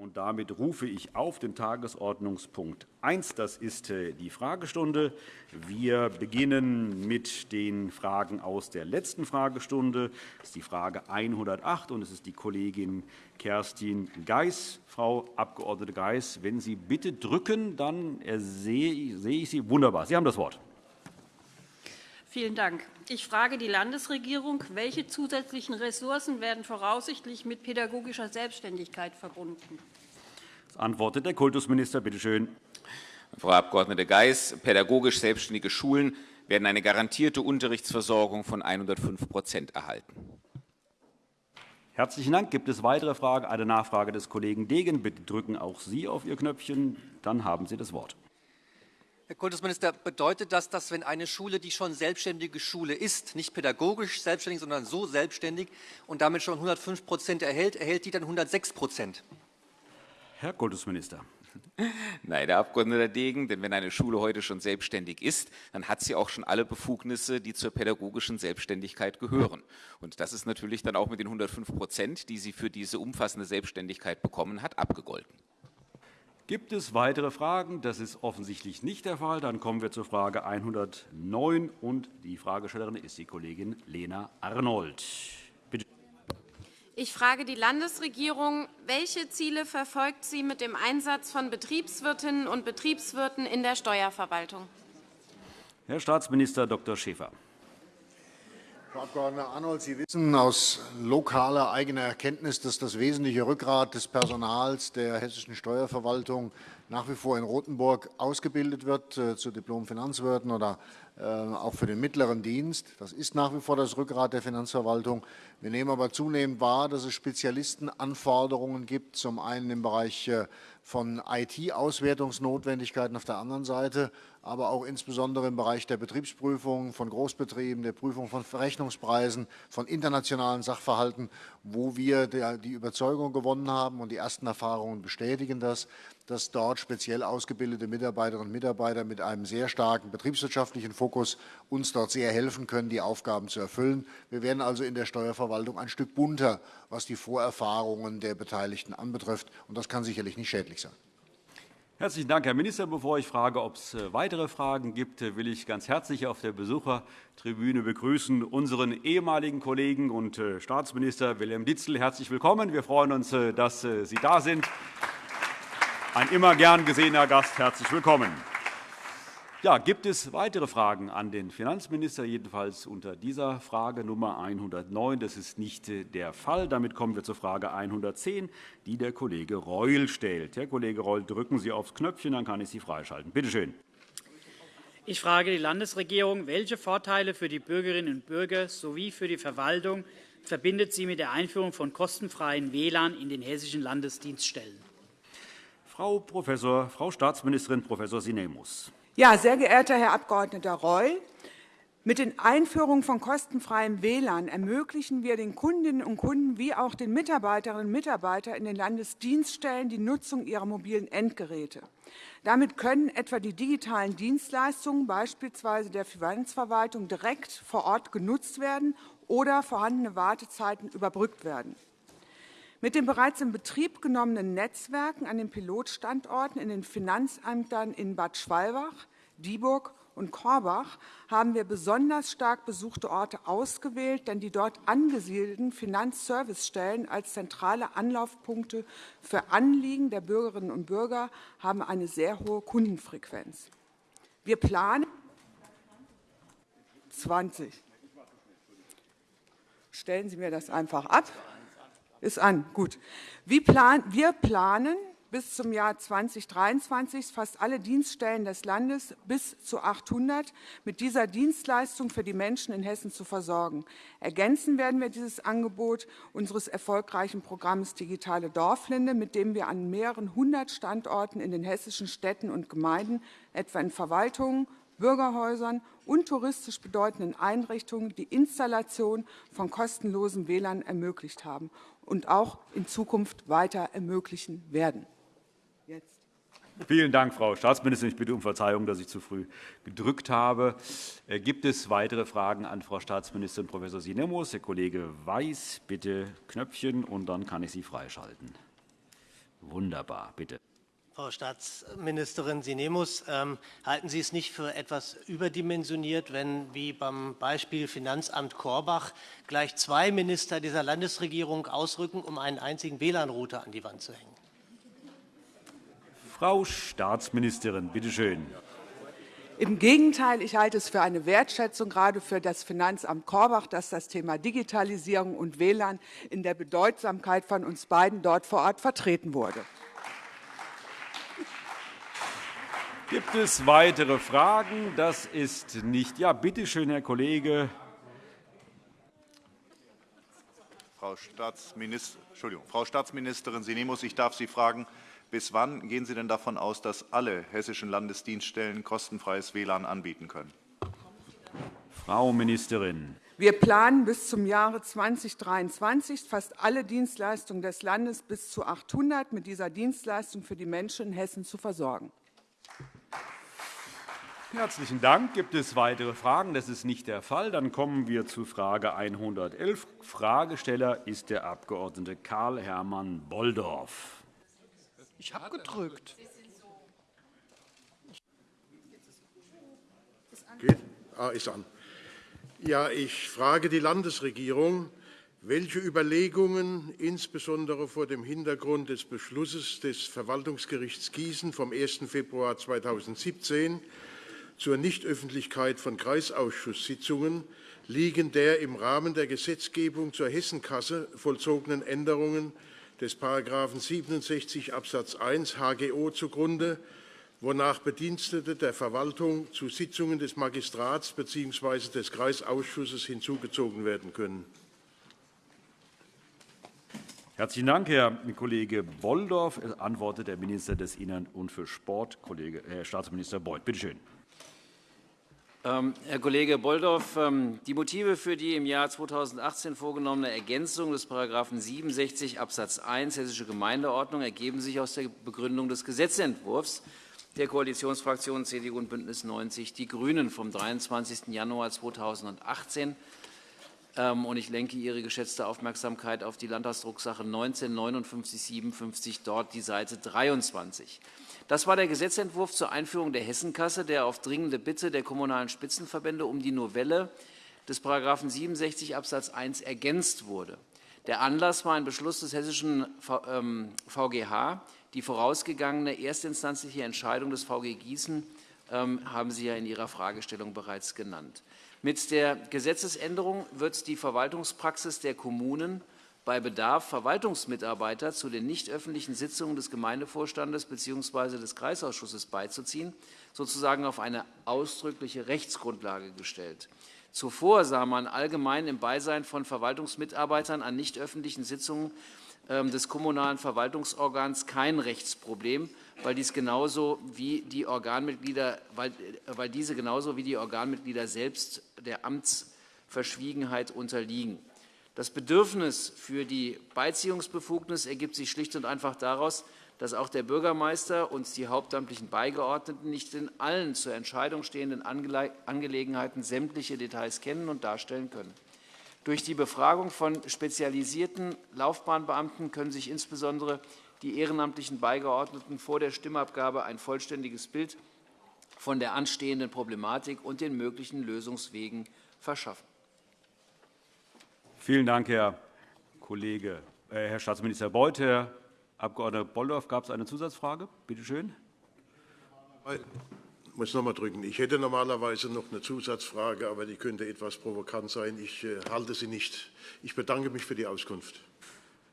Und damit rufe ich auf den Tagesordnungspunkt 1. Das ist äh, die Fragestunde. Wir beginnen mit den Fragen aus der letzten Fragestunde. Das ist die Frage 108, und es ist die Kollegin Kerstin Geis. Frau Abg. Geis, wenn Sie bitte drücken, dann sehe ich Sie. Wunderbar. Sie haben das Wort. Vielen Dank. Ich frage die Landesregierung, welche zusätzlichen Ressourcen werden voraussichtlich mit pädagogischer Selbstständigkeit verbunden? Das antwortet der Kultusminister. Bitte schön. Frau Abg. Geis, pädagogisch selbstständige Schulen werden eine garantierte Unterrichtsversorgung von 105% erhalten. Herzlichen Dank. Gibt es weitere Fragen? Eine Nachfrage des Kollegen Degen. Bitte drücken auch Sie auf Ihr Knöpfchen. Dann haben Sie das Wort. Herr Kultusminister, bedeutet das, dass wenn eine Schule, die schon selbstständige Schule ist, nicht pädagogisch selbstständig, sondern so selbstständig und damit schon 105% erhält, erhält die dann 106% Herr Kultusminister. Nein, Herr Abg. Degen, denn wenn eine Schule heute schon selbstständig ist, dann hat sie auch schon alle Befugnisse, die zur pädagogischen Selbstständigkeit gehören. Und das ist natürlich dann auch mit den 105% die sie für diese umfassende Selbstständigkeit bekommen hat, abgegolten. Gibt es weitere Fragen? Das ist offensichtlich nicht der Fall. Dann kommen wir zur Frage 109. Und die Fragestellerin ist die Kollegin Lena Arnold. Bitte. Ich frage die Landesregierung, welche Ziele verfolgt sie mit dem Einsatz von Betriebswirtinnen und Betriebswirten in der Steuerverwaltung? Herr Staatsminister Dr. Schäfer. Frau Abg. Arnold, Sie wissen aus lokaler eigener Erkenntnis, dass das wesentliche Rückgrat des Personals der hessischen Steuerverwaltung nach wie vor in Rothenburg ausgebildet wird äh, zu Diplom-Finanzwirten oder äh, auch für den mittleren Dienst. Das ist nach wie vor das Rückgrat der Finanzverwaltung. Wir nehmen aber zunehmend wahr, dass es Spezialistenanforderungen gibt, zum einen im Bereich äh, von IT-Auswertungsnotwendigkeiten auf der anderen Seite, aber auch insbesondere im Bereich der Betriebsprüfung von Großbetrieben, der Prüfung von Verrechnungspreisen, von internationalen Sachverhalten, wo wir die Überzeugung gewonnen haben und die ersten Erfahrungen bestätigen das, dass dort speziell ausgebildete Mitarbeiterinnen und Mitarbeiter mit einem sehr starken betriebswirtschaftlichen Fokus uns dort sehr helfen können, die Aufgaben zu erfüllen. Wir werden also in der Steuerverwaltung ein Stück bunter, was die Vorerfahrungen der Beteiligten anbetrifft. Und das kann sicherlich nicht schädlich sein. Herzlichen Dank, Herr Minister. Bevor ich frage, ob es äh, weitere Fragen gibt, äh, will ich ganz herzlich auf der Besuchertribüne begrüßen unseren ehemaligen Kollegen und äh, Staatsminister Wilhelm Ditzel. Herzlich willkommen. Wir freuen uns, dass Sie da sind. Ein immer gern gesehener Gast. Herzlich willkommen. Ja, gibt es weitere Fragen an den Finanzminister, jedenfalls unter dieser Frage Nummer 109? Das ist nicht der Fall. Damit kommen wir zur Frage 110, die der Kollege Reul stellt. Herr Kollege Reul, drücken Sie aufs Knöpfchen, dann kann ich Sie freischalten. Bitte schön. Ich frage die Landesregierung, welche Vorteile für die Bürgerinnen und Bürger sowie für die Verwaltung verbindet sie mit der Einführung von kostenfreien WLAN in den hessischen Landesdienststellen? Frau, Professor, Frau Staatsministerin Prof. Sinemus. Ja, sehr geehrter Herr Abg. Reul, mit den Einführungen von kostenfreiem WLAN ermöglichen wir den Kundinnen und Kunden wie auch den Mitarbeiterinnen und Mitarbeitern in den Landesdienststellen die Nutzung ihrer mobilen Endgeräte. Damit können etwa die digitalen Dienstleistungen beispielsweise der Finanzverwaltung direkt vor Ort genutzt werden oder vorhandene Wartezeiten überbrückt werden. Mit den bereits in Betrieb genommenen Netzwerken an den Pilotstandorten in den Finanzämtern in Bad Schwalbach, Dieburg und Korbach haben wir besonders stark besuchte Orte ausgewählt, denn die dort angesiedelten Finanzservicestellen als zentrale Anlaufpunkte für Anliegen der Bürgerinnen und Bürger haben eine sehr hohe Kundenfrequenz. Wir planen 20. Stellen Sie mir das einfach ab. Ist an, gut. Wir planen bis zum Jahr 2023 fast alle Dienststellen des Landes bis zu 800 mit dieser Dienstleistung für die Menschen in Hessen zu versorgen. Ergänzen werden wir dieses Angebot unseres erfolgreichen Programms Digitale Dorflinde, mit dem wir an mehreren hundert Standorten in den hessischen Städten und Gemeinden, etwa in Verwaltungen, Bürgerhäusern und touristisch bedeutenden Einrichtungen die Installation von kostenlosen WLAN ermöglicht haben und auch in Zukunft weiter ermöglichen werden. Vielen Dank, Frau Staatsministerin. Ich bitte um Verzeihung, dass ich zu früh gedrückt habe. Äh, gibt es weitere Fragen an Frau Staatsministerin Prof. Sinemus? Herr Kollege Weiß, bitte Knöpfchen, und dann kann ich Sie freischalten. Wunderbar, bitte. Frau Staatsministerin Sinemus, ähm, halten Sie es nicht für etwas überdimensioniert, wenn, wie beim Beispiel Finanzamt Korbach, gleich zwei Minister dieser Landesregierung ausrücken, um einen einzigen WLAN-Router an die Wand zu hängen? Frau Staatsministerin, bitte schön. Im Gegenteil, ich halte es für eine Wertschätzung, gerade für das Finanzamt Korbach, dass das Thema Digitalisierung und WLAN in der Bedeutsamkeit von uns beiden dort vor Ort vertreten wurde. Gibt es weitere Fragen? Das ist nicht. Ja, bitte schön, Herr Kollege. Frau, Staatsminister, Frau Staatsministerin Sinemus, ich darf Sie fragen, bis wann gehen Sie denn davon aus, dass alle hessischen Landesdienststellen kostenfreies WLAN anbieten können? Frau Ministerin. Wir planen bis zum Jahre 2023 fast alle Dienstleistungen des Landes bis zu 800 mit dieser Dienstleistung für die Menschen in Hessen zu versorgen. Herzlichen Dank. Gibt es weitere Fragen? Das ist nicht der Fall. Dann kommen wir zu Frage 111. Fragesteller ist der Abg. Karl-Hermann Bolldorf. Ich habe gedrückt. Geht? Ah, ist an. Ja, ich frage die Landesregierung, welche Überlegungen, insbesondere vor dem Hintergrund des Beschlusses des Verwaltungsgerichts Gießen vom 1. Februar 2017 zur Nichtöffentlichkeit von Kreisausschusssitzungen liegen der im Rahmen der Gesetzgebung zur Hessenkasse vollzogenen Änderungen des § 67 Abs. 1 HGO zugrunde, wonach Bedienstete der Verwaltung zu Sitzungen des Magistrats bzw. des Kreisausschusses hinzugezogen werden können. Herzlichen Dank, Herr Kollege Bolldorf. Es antwortet der Minister des Innern und für Sport, Kollege, Herr Staatsminister Beuth. Bitte schön. Ähm, Herr Kollege Bolldorf, ähm, die Motive für die im Jahr 2018 vorgenommene Ergänzung des § 67 Abs. 1 Hessische Gemeindeordnung ergeben sich aus der Begründung des Gesetzentwurfs der Koalitionsfraktionen CDU und BÜNDNIS 90 die GRÜNEN vom 23. Januar 2018. Ähm, und ich lenke Ihre geschätzte Aufmerksamkeit auf die Landtagsdrucksache 19 5957, dort die Seite 23. Das war der Gesetzentwurf zur Einführung der Hessenkasse, der auf dringende Bitte der Kommunalen Spitzenverbände um die Novelle des § 67 Abs. 1 ergänzt wurde. Der Anlass war ein Beschluss des hessischen VGH. Ähm, die vorausgegangene erstinstanzliche Entscheidung des VG Gießen ähm, haben Sie ja in Ihrer Fragestellung bereits genannt. Mit der Gesetzesänderung wird die Verwaltungspraxis der Kommunen bei Bedarf Verwaltungsmitarbeiter zu den nicht öffentlichen Sitzungen des Gemeindevorstandes bzw. des Kreisausschusses beizuziehen, sozusagen auf eine ausdrückliche Rechtsgrundlage gestellt. Zuvor sah man allgemein im Beisein von Verwaltungsmitarbeitern an nicht öffentlichen Sitzungen ähm, des kommunalen Verwaltungsorgans kein Rechtsproblem, weil, dies genauso wie die Organmitglieder, weil, weil diese genauso wie die Organmitglieder selbst der Amtsverschwiegenheit unterliegen. Das Bedürfnis für die Beiziehungsbefugnis ergibt sich schlicht und einfach daraus, dass auch der Bürgermeister und die hauptamtlichen Beigeordneten nicht in allen zur Entscheidung stehenden Angelegenheiten sämtliche Details kennen und darstellen können. Durch die Befragung von spezialisierten Laufbahnbeamten können sich insbesondere die ehrenamtlichen Beigeordneten vor der Stimmabgabe ein vollständiges Bild von der anstehenden Problematik und den möglichen Lösungswegen verschaffen. Vielen Dank, Herr Kollege, äh, Herr Staatsminister Beuth. Herr Abg. Bolldorf, gab es eine Zusatzfrage? Bitte schön. Ich muss noch mal drücken. Ich hätte normalerweise noch eine Zusatzfrage, aber die könnte etwas provokant sein. Ich äh, halte sie nicht. Ich bedanke mich für die Auskunft.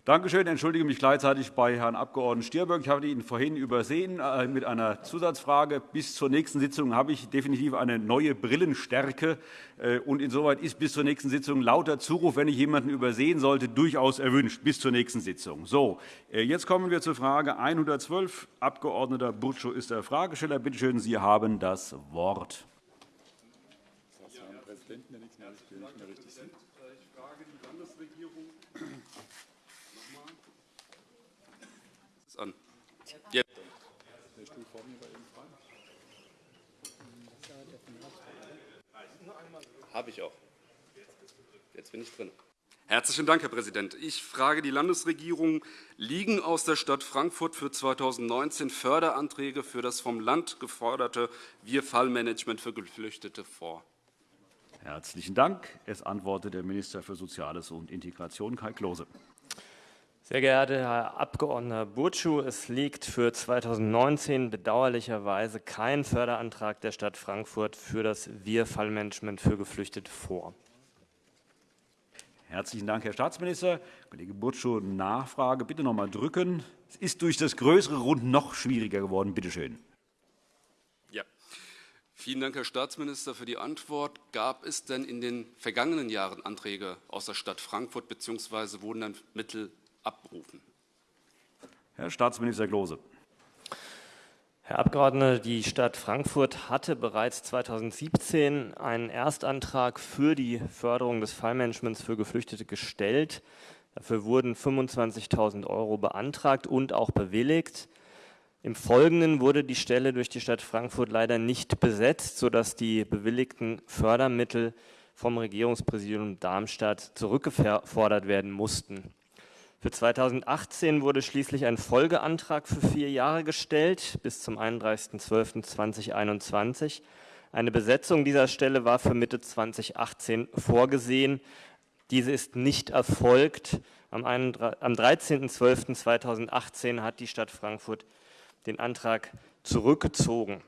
Danke schön. Ich entschuldige mich gleichzeitig bei Herrn Abg. Stierberg. Ich habe ihn vorhin übersehen äh, mit einer Zusatzfrage. Bis zur nächsten Sitzung habe ich definitiv eine neue Brillenstärke. Äh, und insoweit ist bis zur nächsten Sitzung lauter Zuruf, wenn ich jemanden übersehen sollte, durchaus erwünscht. Bis zur nächsten Sitzung. So, äh, jetzt kommen wir zur Frage 112. Abg. Burtschow ist der Fragesteller. Bitte schön, Sie haben das Wort. Herr Präsident, wenn ich nicht mehr richtig sind. Ich frage die Landesregierung. an. Jetzt. Habe ich auch. Jetzt bin ich drin. Herzlichen Dank, Herr Präsident. Ich frage die Landesregierung, liegen aus der Stadt Frankfurt für 2019 Förderanträge für das vom Land geforderte Wir-Fallmanagement für Geflüchtete vor? Herzlichen Dank. Es antwortet der Minister für Soziales und Integration, Kai Klose. Sehr geehrter Herr Abg. Burtschuh, es liegt für 2019 bedauerlicherweise kein Förderantrag der Stadt Frankfurt für das Wir-Fallmanagement für Geflüchtete vor. Herzlichen Dank, Herr Staatsminister. Kollege Burtschuh, Nachfrage. Bitte noch einmal drücken. Es ist durch das größere Rund noch schwieriger geworden. Bitte schön. Ja. Vielen Dank, Herr Staatsminister, für die Antwort. Gab es denn in den vergangenen Jahren Anträge aus der Stadt Frankfurt bzw. wurden dann Mittel abberufen? Herr Staatsminister Klose. Herr Abgeordneter, die Stadt Frankfurt hatte bereits 2017 einen Erstantrag für die Förderung des Fallmanagements für Geflüchtete gestellt. Dafür wurden 25.000 € beantragt und auch bewilligt. Im Folgenden wurde die Stelle durch die Stadt Frankfurt leider nicht besetzt, sodass die bewilligten Fördermittel vom Regierungspräsidium Darmstadt zurückgefordert werden mussten. Für 2018 wurde schließlich ein Folgeantrag für vier Jahre gestellt, bis zum 31.12.2021. Eine Besetzung dieser Stelle war für Mitte 2018 vorgesehen. Diese ist nicht erfolgt. Am 13.12.2018 hat die Stadt Frankfurt den Antrag zurückgezogen.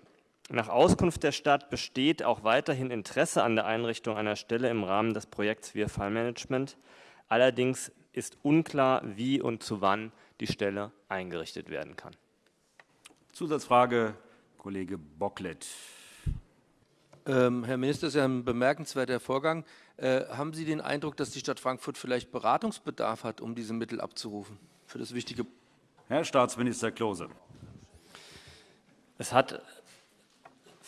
Nach Auskunft der Stadt besteht auch weiterhin Interesse an der Einrichtung einer Stelle im Rahmen des Projekts Wir Fallmanagement. Allerdings ist unklar, wie und zu wann die Stelle eingerichtet werden kann. Zusatzfrage, Kollege Bocklet. Ähm, Herr Minister, das ist ja ein bemerkenswerter Vorgang. Äh, haben Sie den Eindruck, dass die Stadt Frankfurt vielleicht Beratungsbedarf hat, um diese Mittel abzurufen für das wichtige? Herr Staatsminister Klose. Es hat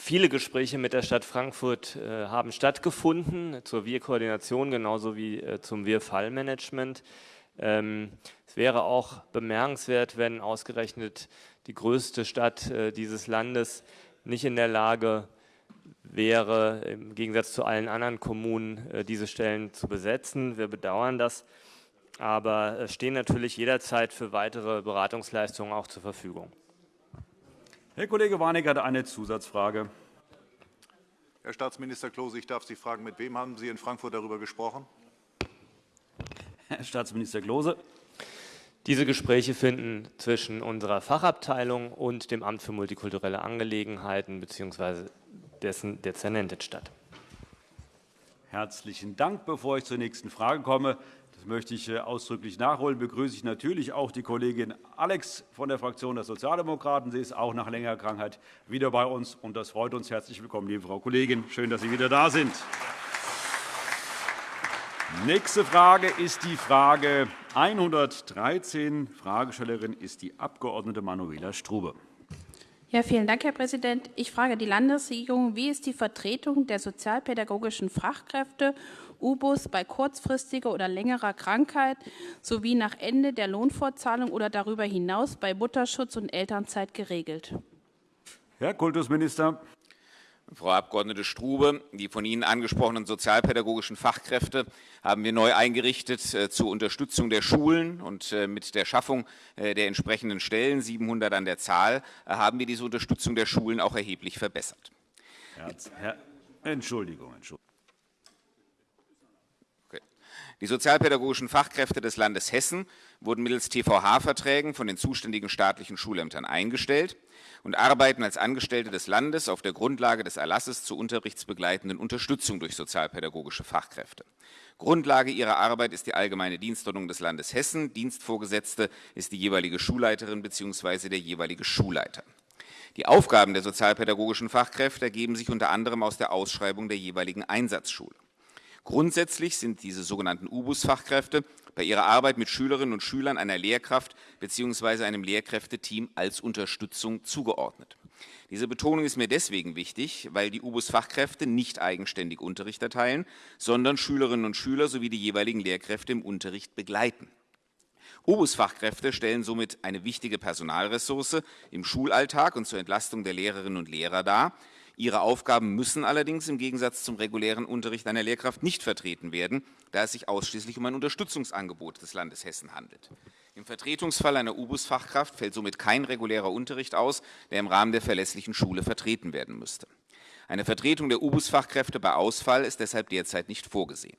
Viele Gespräche mit der Stadt Frankfurt äh, haben stattgefunden zur Wir-Koordination genauso wie äh, zum Wir-Fallmanagement. Ähm, es wäre auch bemerkenswert, wenn ausgerechnet die größte Stadt äh, dieses Landes nicht in der Lage wäre, im Gegensatz zu allen anderen Kommunen äh, diese Stellen zu besetzen. Wir bedauern das, aber stehen natürlich jederzeit für weitere Beratungsleistungen auch zur Verfügung. Herr Kollege Warnecke hat eine Zusatzfrage. Herr Staatsminister Klose, ich darf Sie fragen, mit wem haben Sie in Frankfurt darüber gesprochen? Herr Staatsminister Klose. Diese Gespräche finden zwischen unserer Fachabteilung und dem Amt für multikulturelle Angelegenheiten bzw. dessen Dezernentin statt. Herzlichen Dank. Bevor ich zur nächsten Frage komme, das möchte ich äh, ausdrücklich nachholen. Begrüße ich natürlich auch die Kollegin Alex von der Fraktion der Sozialdemokraten. Sie ist auch nach längerer Krankheit wieder bei uns, und das freut uns. Herzlich willkommen, liebe Frau Kollegin. Schön, dass Sie wieder da sind. Nächste Frage ist die Frage 113. Fragestellerin ist die Abg. Manuela Strube. Ja, vielen Dank, Herr Präsident. Ich frage die Landesregierung, wie ist die Vertretung der sozialpädagogischen Fachkräfte UBUS bei kurzfristiger oder längerer Krankheit sowie nach Ende der Lohnfortzahlung oder darüber hinaus bei Mutterschutz und Elternzeit geregelt. Herr Kultusminister. Frau Abg. Strube, die von Ihnen angesprochenen sozialpädagogischen Fachkräfte haben wir neu eingerichtet äh, zur Unterstützung der Schulen und äh, mit der Schaffung äh, der entsprechenden Stellen, 700 an der Zahl, haben wir diese Unterstützung der Schulen auch erheblich verbessert. Herr, Entschuldigung, Entschuldigung. Die sozialpädagogischen Fachkräfte des Landes Hessen wurden mittels TVH-Verträgen von den zuständigen staatlichen Schulämtern eingestellt und arbeiten als Angestellte des Landes auf der Grundlage des Erlasses zur unterrichtsbegleitenden Unterstützung durch sozialpädagogische Fachkräfte. Grundlage ihrer Arbeit ist die allgemeine Dienstordnung des Landes Hessen. Dienstvorgesetzte ist die jeweilige Schulleiterin bzw. der jeweilige Schulleiter. Die Aufgaben der sozialpädagogischen Fachkräfte ergeben sich unter anderem aus der Ausschreibung der jeweiligen Einsatzschule. Grundsätzlich sind diese sogenannten UBUS-Fachkräfte bei ihrer Arbeit mit Schülerinnen und Schülern einer Lehrkraft bzw. einem Lehrkräfteteam als Unterstützung zugeordnet. Diese Betonung ist mir deswegen wichtig, weil die UBUS-Fachkräfte nicht eigenständig Unterricht erteilen, sondern Schülerinnen und Schüler sowie die jeweiligen Lehrkräfte im Unterricht begleiten. UBUS-Fachkräfte stellen somit eine wichtige Personalressource im Schulalltag und zur Entlastung der Lehrerinnen und Lehrer dar, Ihre Aufgaben müssen allerdings im Gegensatz zum regulären Unterricht einer Lehrkraft nicht vertreten werden, da es sich ausschließlich um ein Unterstützungsangebot des Landes Hessen handelt. Im Vertretungsfall einer U-Bus-Fachkraft fällt somit kein regulärer Unterricht aus, der im Rahmen der verlässlichen Schule vertreten werden müsste. Eine Vertretung der U-Bus-Fachkräfte bei Ausfall ist deshalb derzeit nicht vorgesehen.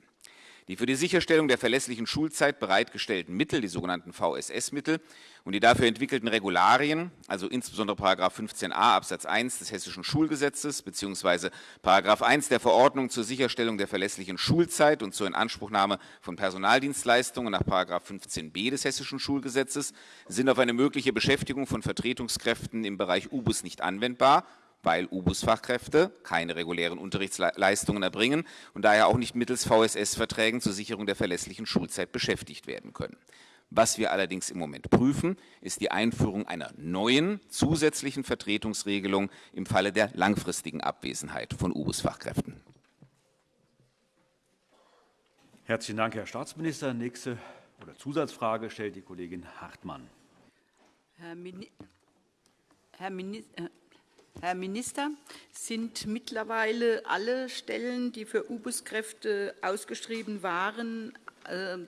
Die für die Sicherstellung der verlässlichen Schulzeit bereitgestellten Mittel, die sogenannten VSS-Mittel, und die dafür entwickelten Regularien, also insbesondere § 15a Absatz 1 des Hessischen Schulgesetzes bzw. § 1 der Verordnung zur Sicherstellung der verlässlichen Schulzeit und zur Inanspruchnahme von Personaldienstleistungen nach § 15b des Hessischen Schulgesetzes, sind auf eine mögliche Beschäftigung von Vertretungskräften im Bereich UBUS nicht anwendbar weil U-Bus-Fachkräfte keine regulären Unterrichtsleistungen erbringen und daher auch nicht mittels VSS-Verträgen zur Sicherung der verlässlichen Schulzeit beschäftigt werden können. Was wir allerdings im Moment prüfen, ist die Einführung einer neuen zusätzlichen Vertretungsregelung im Falle der langfristigen Abwesenheit von U-Bus-Fachkräften. Herzlichen Dank, Herr Staatsminister. Nächste oder Zusatzfrage stellt die Kollegin Hartmann. Herr, Mini Herr Minister, Herr Minister, sind mittlerweile alle Stellen, die für U-Bus-Kräfte ausgeschrieben waren, äh,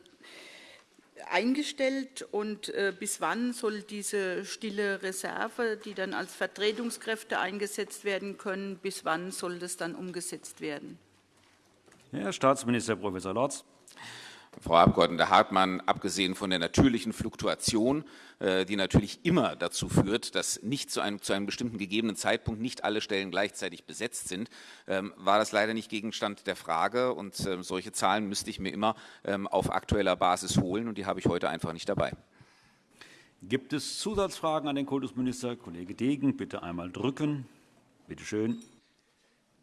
eingestellt und äh, bis wann soll diese stille Reserve, die dann als Vertretungskräfte eingesetzt werden können, bis wann soll das dann umgesetzt werden? Herr Staatsminister Prof. Lorz. Frau Abg. Hartmann, abgesehen von der natürlichen Fluktuation, äh, die natürlich immer dazu führt, dass nicht zu einem, zu einem bestimmten gegebenen Zeitpunkt nicht alle Stellen gleichzeitig besetzt sind, ähm, war das leider nicht Gegenstand der Frage. Und ähm, solche Zahlen müsste ich mir immer ähm, auf aktueller Basis holen, und die habe ich heute einfach nicht dabei. Gibt es Zusatzfragen an den Kultusminister? Kollege Degen, bitte einmal drücken. Bitte schön.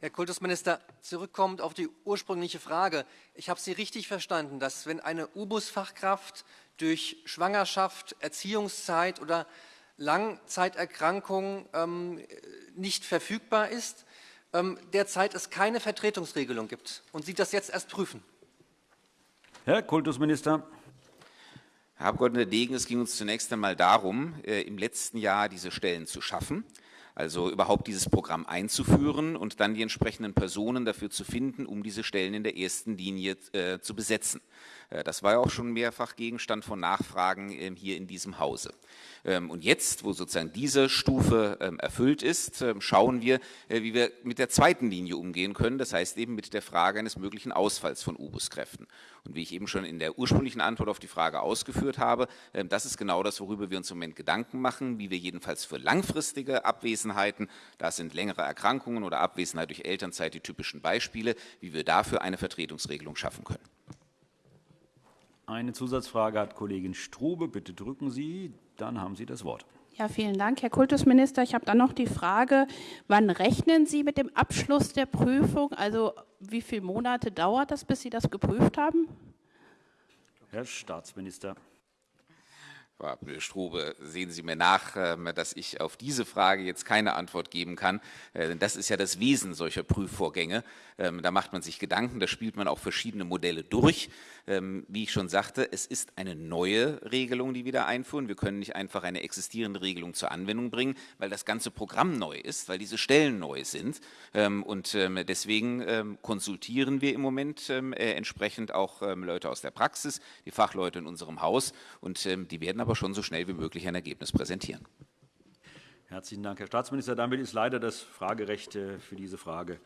Herr Kultusminister, zurückkommend auf die ursprüngliche Frage. Ich habe Sie richtig verstanden, dass wenn eine U-Bus-Fachkraft durch Schwangerschaft, Erziehungszeit oder Langzeiterkrankung ähm, nicht verfügbar ist, ähm, derzeit es keine Vertretungsregelung gibt und Sie das jetzt erst prüfen. Herr Kultusminister. Herr Abg. Degen, es ging uns zunächst einmal darum, äh, im letzten Jahr diese Stellen zu schaffen also überhaupt dieses Programm einzuführen und dann die entsprechenden Personen dafür zu finden, um diese Stellen in der ersten Linie äh, zu besetzen. Äh, das war ja auch schon mehrfach Gegenstand von Nachfragen äh, hier in diesem Hause. Ähm, und jetzt, wo sozusagen diese Stufe ähm, erfüllt ist, ähm, schauen wir, äh, wie wir mit der zweiten Linie umgehen können. Das heißt eben mit der Frage eines möglichen Ausfalls von U-Bus-Kräften. Und wie ich eben schon in der ursprünglichen Antwort auf die Frage ausgeführt habe, das ist genau das, worüber wir uns im Moment Gedanken machen, wie wir jedenfalls für langfristige Abwesenheiten, das sind längere Erkrankungen oder Abwesenheit durch Elternzeit die typischen Beispiele, wie wir dafür eine Vertretungsregelung schaffen können. Eine Zusatzfrage hat Kollegin Strube. Bitte drücken Sie, dann haben Sie das Wort. Ja, vielen Dank, Herr Kultusminister. Ich habe dann noch die Frage, wann rechnen Sie mit dem Abschluss der Prüfung? Also wie viele Monate dauert das, bis Sie das geprüft haben? Herr Staatsminister. Frau Strube, sehen Sie mir nach, ähm, dass ich auf diese Frage jetzt keine Antwort geben kann. Äh, das ist ja das Wesen solcher Prüfvorgänge. Ähm, da macht man sich Gedanken, da spielt man auch verschiedene Modelle durch. Ähm, wie ich schon sagte, es ist eine neue Regelung, die wir da einführen. Wir können nicht einfach eine existierende Regelung zur Anwendung bringen, weil das ganze Programm neu ist, weil diese Stellen neu sind. Und deswegen konsultieren wir im Moment äh, entsprechend auch Leute aus der Praxis, die Fachleute in unserem Haus. Und die werden aber aber schon so schnell wie möglich ein Ergebnis präsentieren. Herzlichen Dank, Herr Staatsminister. Damit ist leider das Fragerecht äh, für diese Frage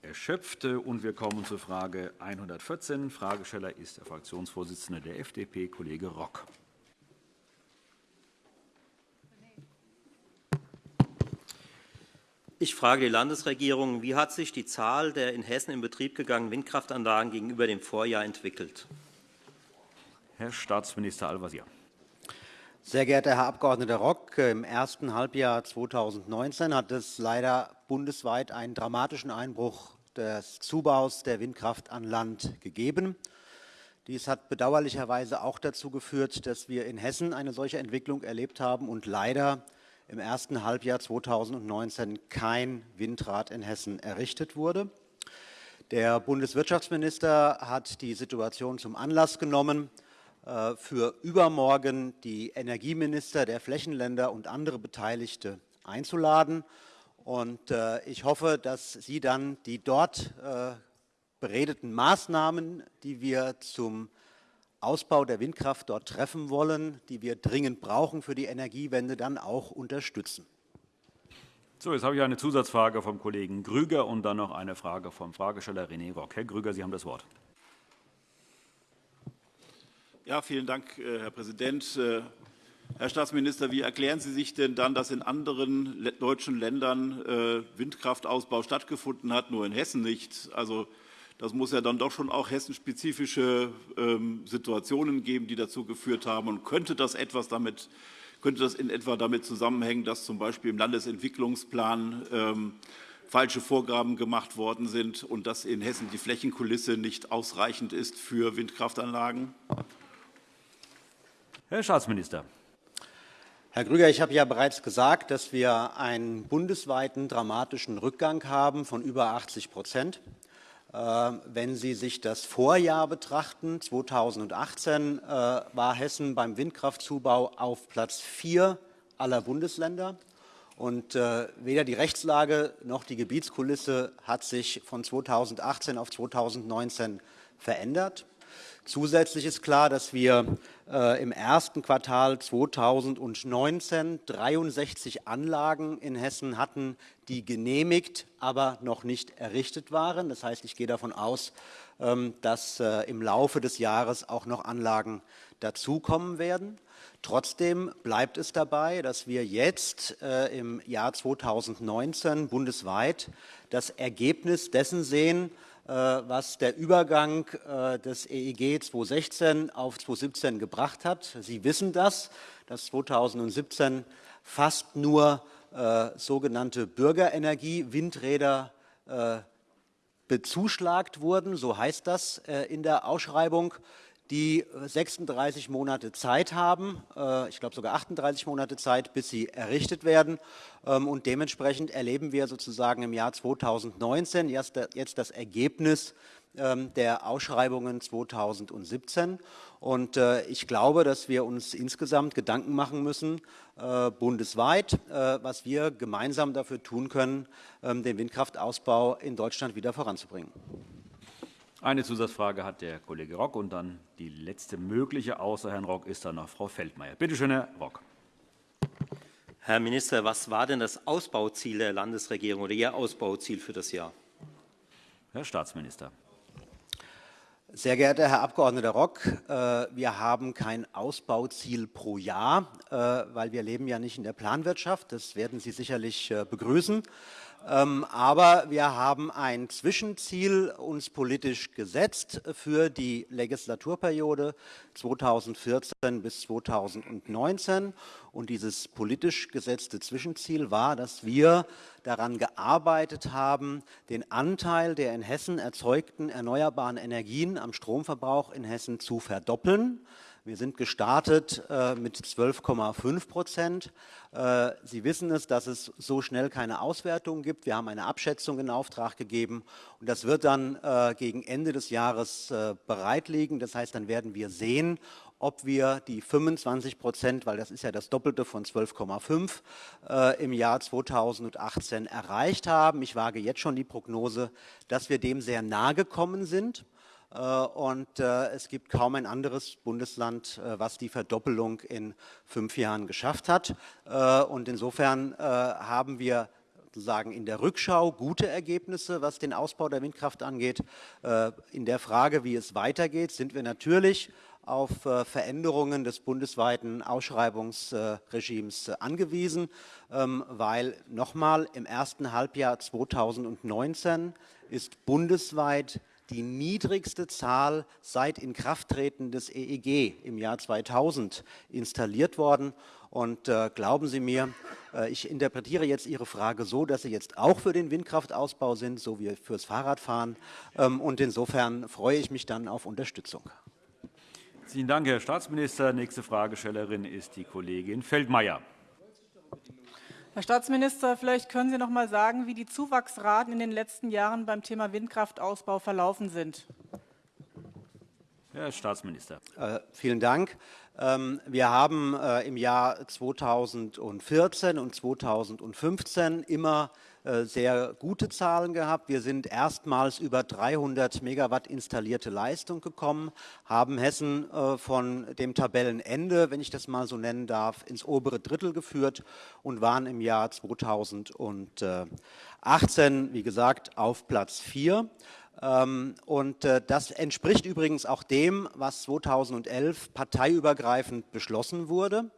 erschöpft. Und wir kommen zur Frage 114. Fragesteller ist der Fraktionsvorsitzende der FDP, Kollege Rock. Ich frage die Landesregierung, wie hat sich die Zahl der in Hessen in Betrieb gegangenen Windkraftanlagen gegenüber dem Vorjahr entwickelt? Herr Staatsminister Al-Wazir. Sehr geehrter Herr Abg. Rock, im ersten Halbjahr 2019 hat es leider bundesweit einen dramatischen Einbruch des Zubaus der Windkraft an Land gegeben. Dies hat bedauerlicherweise auch dazu geführt, dass wir in Hessen eine solche Entwicklung erlebt haben und leider im ersten Halbjahr 2019 kein Windrad in Hessen errichtet wurde. Der Bundeswirtschaftsminister hat die Situation zum Anlass genommen, für übermorgen die Energieminister der Flächenländer und andere Beteiligte einzuladen Und äh, ich hoffe, dass Sie dann die dort äh, beredeten Maßnahmen, die wir zum Ausbau der Windkraft dort treffen wollen, die wir dringend brauchen für die Energiewende, dann auch unterstützen. So, jetzt habe ich eine Zusatzfrage vom Kollegen Grüger und dann noch eine Frage vom Fragesteller René Rock. Herr Grüger, Sie haben das Wort. Ja, vielen Dank, äh, Herr Präsident. Äh, Herr Staatsminister, wie erklären Sie sich denn dann, dass in anderen deutschen Ländern äh, Windkraftausbau stattgefunden hat, nur in Hessen nicht? Also das muss ja dann doch schon auch hessenspezifische ähm, Situationen geben, die dazu geführt haben. Und könnte das etwas damit, könnte das in etwa damit zusammenhängen, dass zum Beispiel im Landesentwicklungsplan ähm, falsche Vorgaben gemacht worden sind und dass in Hessen die Flächenkulisse nicht ausreichend ist für Windkraftanlagen? Herr Staatsminister. Herr Grüger, ich habe ja bereits gesagt, dass wir einen bundesweiten dramatischen Rückgang haben von über 80 Prozent. Äh, wenn Sie sich das Vorjahr betrachten, 2018 äh, war Hessen beim Windkraftzubau auf Platz 4 aller Bundesländer. Und äh, weder die Rechtslage noch die Gebietskulisse hat sich von 2018 auf 2019 verändert. Zusätzlich ist klar, dass wir äh, im ersten Quartal 2019 63 Anlagen in Hessen hatten, die genehmigt, aber noch nicht errichtet waren. Das heißt, ich gehe davon aus, ähm, dass äh, im Laufe des Jahres auch noch Anlagen dazukommen werden. Trotzdem bleibt es dabei, dass wir jetzt äh, im Jahr 2019 bundesweit das Ergebnis dessen sehen, was der Übergang äh, des EEG 2016 auf 2017 gebracht hat. Sie wissen das, dass 2017 fast nur äh, sogenannte Bürgerenergie-Windräder bezuschlagt wurden, so heißt das in der Ausschreibung die 36 Monate Zeit haben, äh, ich glaube sogar 38 Monate Zeit, bis sie errichtet werden. Ähm, und dementsprechend erleben wir sozusagen im Jahr 2019 jetzt das Ergebnis ähm, der Ausschreibungen 2017. Und äh, ich glaube, dass wir uns insgesamt Gedanken machen müssen, äh, bundesweit, was wir gemeinsam dafür tun können, ähm, den Windkraftausbau in Deutschland wieder voranzubringen. Eine Zusatzfrage hat der Kollege Rock und dann die letzte mögliche außer Herrn Rock ist dann noch Frau Feldmayer. Bitte schön, Herr Rock. Herr Minister, was war denn das Ausbauziel der Landesregierung oder Ihr Ausbauziel für das Jahr? Herr Staatsminister. Sehr geehrter Herr Abg. Rock, äh, wir haben kein Ausbauziel pro Jahr, äh, weil wir leben ja nicht in der Planwirtschaft. Das werden Sie sicherlich äh, begrüßen. Ähm, aber wir haben ein Zwischenziel uns politisch gesetzt für die Legislaturperiode 2014 bis 2019. Und dieses politisch gesetzte Zwischenziel war, dass wir daran gearbeitet haben, den Anteil der in Hessen erzeugten erneuerbaren Energien am Stromverbrauch in Hessen zu verdoppeln. Wir sind gestartet äh, mit 12,5 Prozent. Äh, Sie wissen es, dass es so schnell keine Auswertung gibt. Wir haben eine Abschätzung in Auftrag gegeben und das wird dann äh, gegen Ende des Jahres bereit liegen. Das heißt, dann werden wir sehen, ob wir die 25 Prozent, weil das ist ja das Doppelte von 12,5 äh, im Jahr 2018 erreicht haben. Ich wage jetzt schon die Prognose, dass wir dem sehr nahe gekommen sind. Äh, und äh, es gibt kaum ein anderes Bundesland, äh, was die Verdoppelung in fünf Jahren geschafft hat. Und insofern haben wir sozusagen in der Rückschau gute Ergebnisse, was den Ausbau der Windkraft angeht. In der Frage, wie es weitergeht, sind wir natürlich auf Veränderungen des bundesweiten Ausschreibungsregimes angewiesen, ähm, weil nochmal im ersten Halbjahr 2019 ist bundesweit die niedrigste Zahl seit Inkrafttreten des EEG im Jahr 2000 installiert worden. Und äh, glauben Sie mir, äh, ich interpretiere jetzt Ihre Frage so, dass Sie jetzt auch für den Windkraftausbau sind, so wie fürs Fahrradfahren. Ähm, und insofern freue ich mich dann auf Unterstützung. Vielen Dank, Herr Staatsminister. Nächste Fragestellerin ist die Kollegin Feldmayer. Herr Staatsminister, vielleicht können Sie noch mal sagen, wie die Zuwachsraten in den letzten Jahren beim Thema Windkraftausbau verlaufen sind. Herr Staatsminister. Äh, vielen Dank. Ähm, wir haben äh, im Jahr 2014 und 2015 immer äh, sehr gute Zahlen gehabt. Wir sind erstmals über 300 Megawatt installierte Leistung gekommen, haben Hessen äh, von dem Tabellenende, wenn ich das mal so nennen darf, ins obere Drittel geführt und waren im Jahr 2018, wie gesagt, auf Platz 4. Ähm, und äh, das entspricht übrigens auch dem, was 2011 parteiübergreifend beschlossen wurde,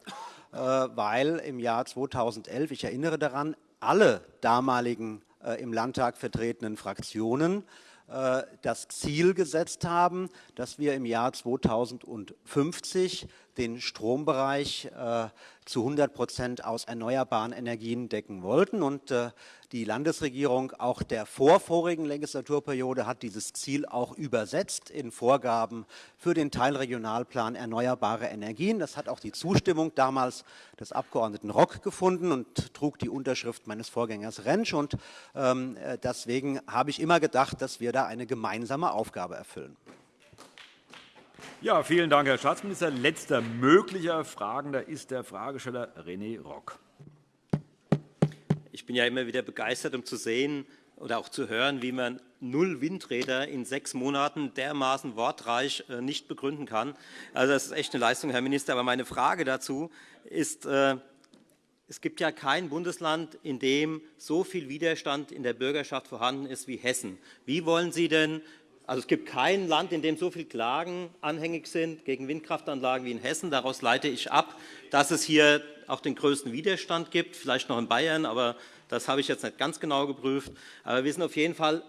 weil im Jahr 2011, ich erinnere daran, alle damaligen äh, im Landtag vertretenen Fraktionen äh, das Ziel gesetzt haben, dass wir im Jahr 2050 den Strombereich äh, zu 100 Prozent aus erneuerbaren Energien decken wollten. Und äh, die Landesregierung auch der vorvorigen Legislaturperiode hat dieses Ziel auch übersetzt in Vorgaben für den Teilregionalplan erneuerbare Energien. Das hat auch die Zustimmung damals des Abgeordneten Rock gefunden und trug die Unterschrift meines Vorgängers Rentsch. Und ähm, äh, deswegen habe ich immer gedacht, dass wir da eine gemeinsame Aufgabe erfüllen. Ja, vielen Dank, Herr Staatsminister. Letzter möglicher Fragender ist der Fragesteller René Rock. Ich bin ja immer wieder begeistert, um zu sehen oder auch zu hören, wie man null Windräder in sechs Monaten dermaßen wortreich äh, nicht begründen kann. Also das ist echt eine Leistung, Herr Minister. Aber meine Frage dazu ist, äh, es gibt ja kein Bundesland, in dem so viel Widerstand in der Bürgerschaft vorhanden ist wie Hessen. Wie wollen Sie denn also es gibt kein Land, in dem so viele Klagen anhängig sind gegen Windkraftanlagen wie in Hessen. Daraus leite ich ab, dass es hier auch den größten Widerstand gibt, vielleicht noch in Bayern, aber das habe ich jetzt nicht ganz genau geprüft. Aber wir sind auf jeden Fall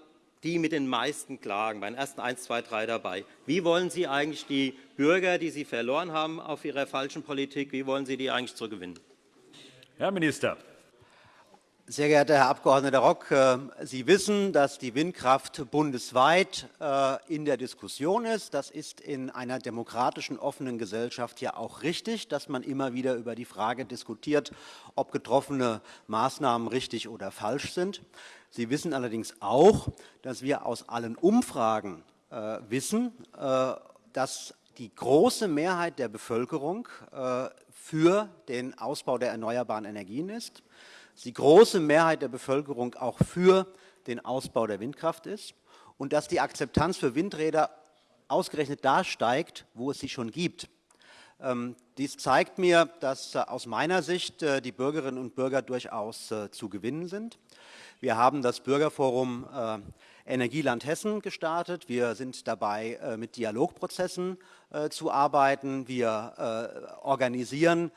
die mit den meisten Klagen, bei den ersten 1, 2, 3 dabei. Wie wollen Sie eigentlich die Bürger, die Sie verloren haben auf Ihrer falschen Politik, wie wollen Sie die eigentlich zurückgewinnen? Herr Minister. Sehr geehrter Herr Abg. Rock, äh, Sie wissen, dass die Windkraft bundesweit äh, in der Diskussion ist. Das ist in einer demokratischen, offenen Gesellschaft ja auch richtig, dass man immer wieder über die Frage diskutiert, ob getroffene Maßnahmen richtig oder falsch sind. Sie wissen allerdings auch, dass wir aus allen Umfragen äh, wissen, dass die große Mehrheit der Bevölkerung für den Ausbau der erneuerbaren Energien ist die große Mehrheit der Bevölkerung auch für den Ausbau der Windkraft ist und dass die Akzeptanz für Windräder ausgerechnet da steigt, wo es sie schon gibt. Ähm, dies zeigt mir, dass äh, aus meiner Sicht äh, die Bürgerinnen und Bürger durchaus äh, zu gewinnen sind. Wir haben das Bürgerforum Energieland Hessen gestartet. Wir sind dabei, mit Dialogprozessen zu arbeiten. Wir organisieren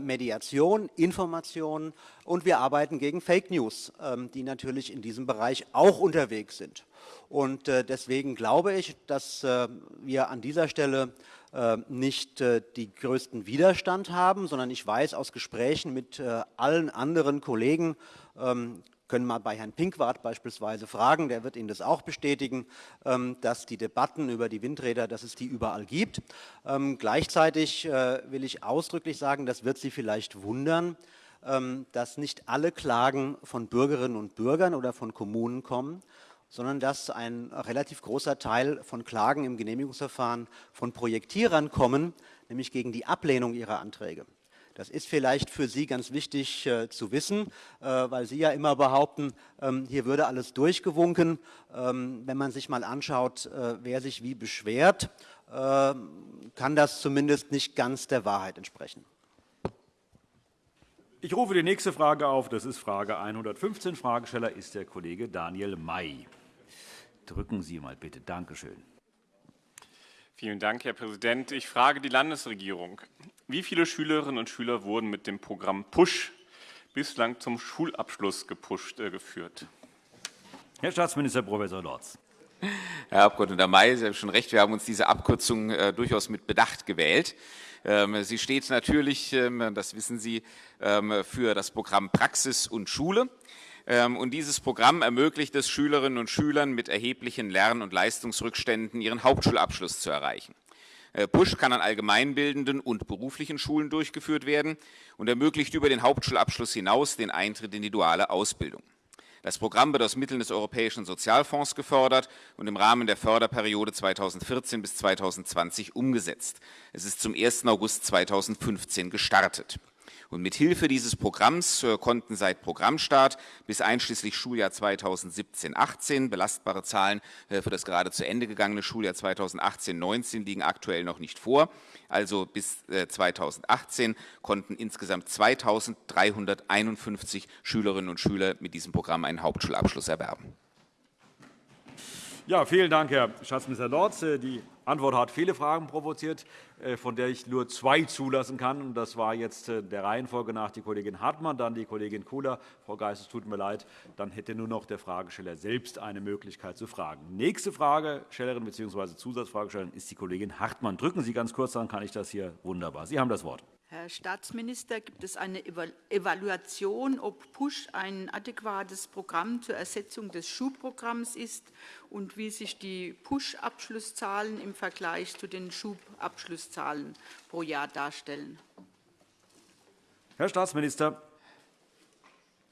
Mediation, Informationen und wir arbeiten gegen Fake News, ähm, die natürlich in diesem Bereich auch unterwegs sind. Und deswegen glaube ich, dass wir an dieser Stelle äh, nicht äh, die größten Widerstand haben, sondern ich weiß aus Gesprächen mit äh, allen anderen Kollegen, ähm, können mal bei Herrn Pinkwart beispielsweise fragen, der wird Ihnen das auch bestätigen, ähm, dass die Debatten über die Windräder, dass es die überall gibt. Ähm, gleichzeitig will ich ausdrücklich sagen, das wird Sie vielleicht wundern, dass nicht alle Klagen von Bürgerinnen und Bürgern oder von Kommunen kommen, sondern dass ein relativ großer Teil von Klagen im Genehmigungsverfahren von Projektierern kommen, nämlich gegen die Ablehnung ihrer Anträge. Das ist vielleicht für Sie ganz wichtig äh, zu wissen, äh, weil Sie ja immer behaupten, ähm, hier würde alles durchgewunken. Ähm, wenn man sich mal anschaut, äh, wer sich wie beschwert, ähm, kann das zumindest nicht ganz der Wahrheit entsprechen. Ich rufe die nächste Frage auf. Das ist Frage 115. Fragesteller ist der Kollege Daniel May. Drücken Sie mal bitte. Danke schön. Vielen Dank, Herr Präsident. Ich frage die Landesregierung. Wie viele Schülerinnen und Schüler wurden mit dem Programm PUSH bislang zum Schulabschluss gepusht, äh, geführt? Herr Staatsminister Prof. Lorz. Herr Abg. May, Sie haben schon recht, wir haben uns diese Abkürzung äh, durchaus mit Bedacht gewählt. Ähm, sie steht natürlich, ähm, das wissen Sie, ähm, für das Programm Praxis und Schule. Ähm, und dieses Programm ermöglicht es Schülerinnen und Schülern mit erheblichen Lern- und Leistungsrückständen ihren Hauptschulabschluss zu erreichen. Äh, Push kann an allgemeinbildenden und beruflichen Schulen durchgeführt werden und ermöglicht über den Hauptschulabschluss hinaus den Eintritt in die duale Ausbildung. Das Programm wird aus Mitteln des Europäischen Sozialfonds gefördert und im Rahmen der Förderperiode 2014 bis 2020 umgesetzt. Es ist zum 1. August 2015 gestartet. Und mit Hilfe dieses Programms äh, konnten seit Programmstart bis einschließlich Schuljahr 2017-18 belastbare Zahlen äh, für das gerade zu Ende gegangene Schuljahr 2018-19 liegen aktuell noch nicht vor. Also bis 2018 äh, konnten insgesamt 2.351 Schülerinnen und Schüler mit diesem Programm einen Hauptschulabschluss erwerben. Ja, vielen Dank, Herr Staatsminister Lorz. Die Antwort hat viele Fragen provoziert, äh, von der ich nur zwei zulassen kann. Das war jetzt äh, der Reihenfolge nach die Kollegin Hartmann, dann die Kollegin Kula. Frau Geis, es tut mir leid, dann hätte nur noch der Fragesteller selbst eine Möglichkeit zu fragen. Nächste Fragestellerin bzw. Zusatzfragestellerin ist die Kollegin Hartmann. Drücken Sie ganz kurz, dann kann ich das hier wunderbar. Sie haben das Wort. Herr Staatsminister, gibt es eine Evaluation, ob PUSH ein adäquates Programm zur Ersetzung des Schulprogramms ist und wie sich die PUSH-Abschlusszahlen im Vergleich zu den Schulabschlusszahlen pro Jahr darstellen? Herr Staatsminister.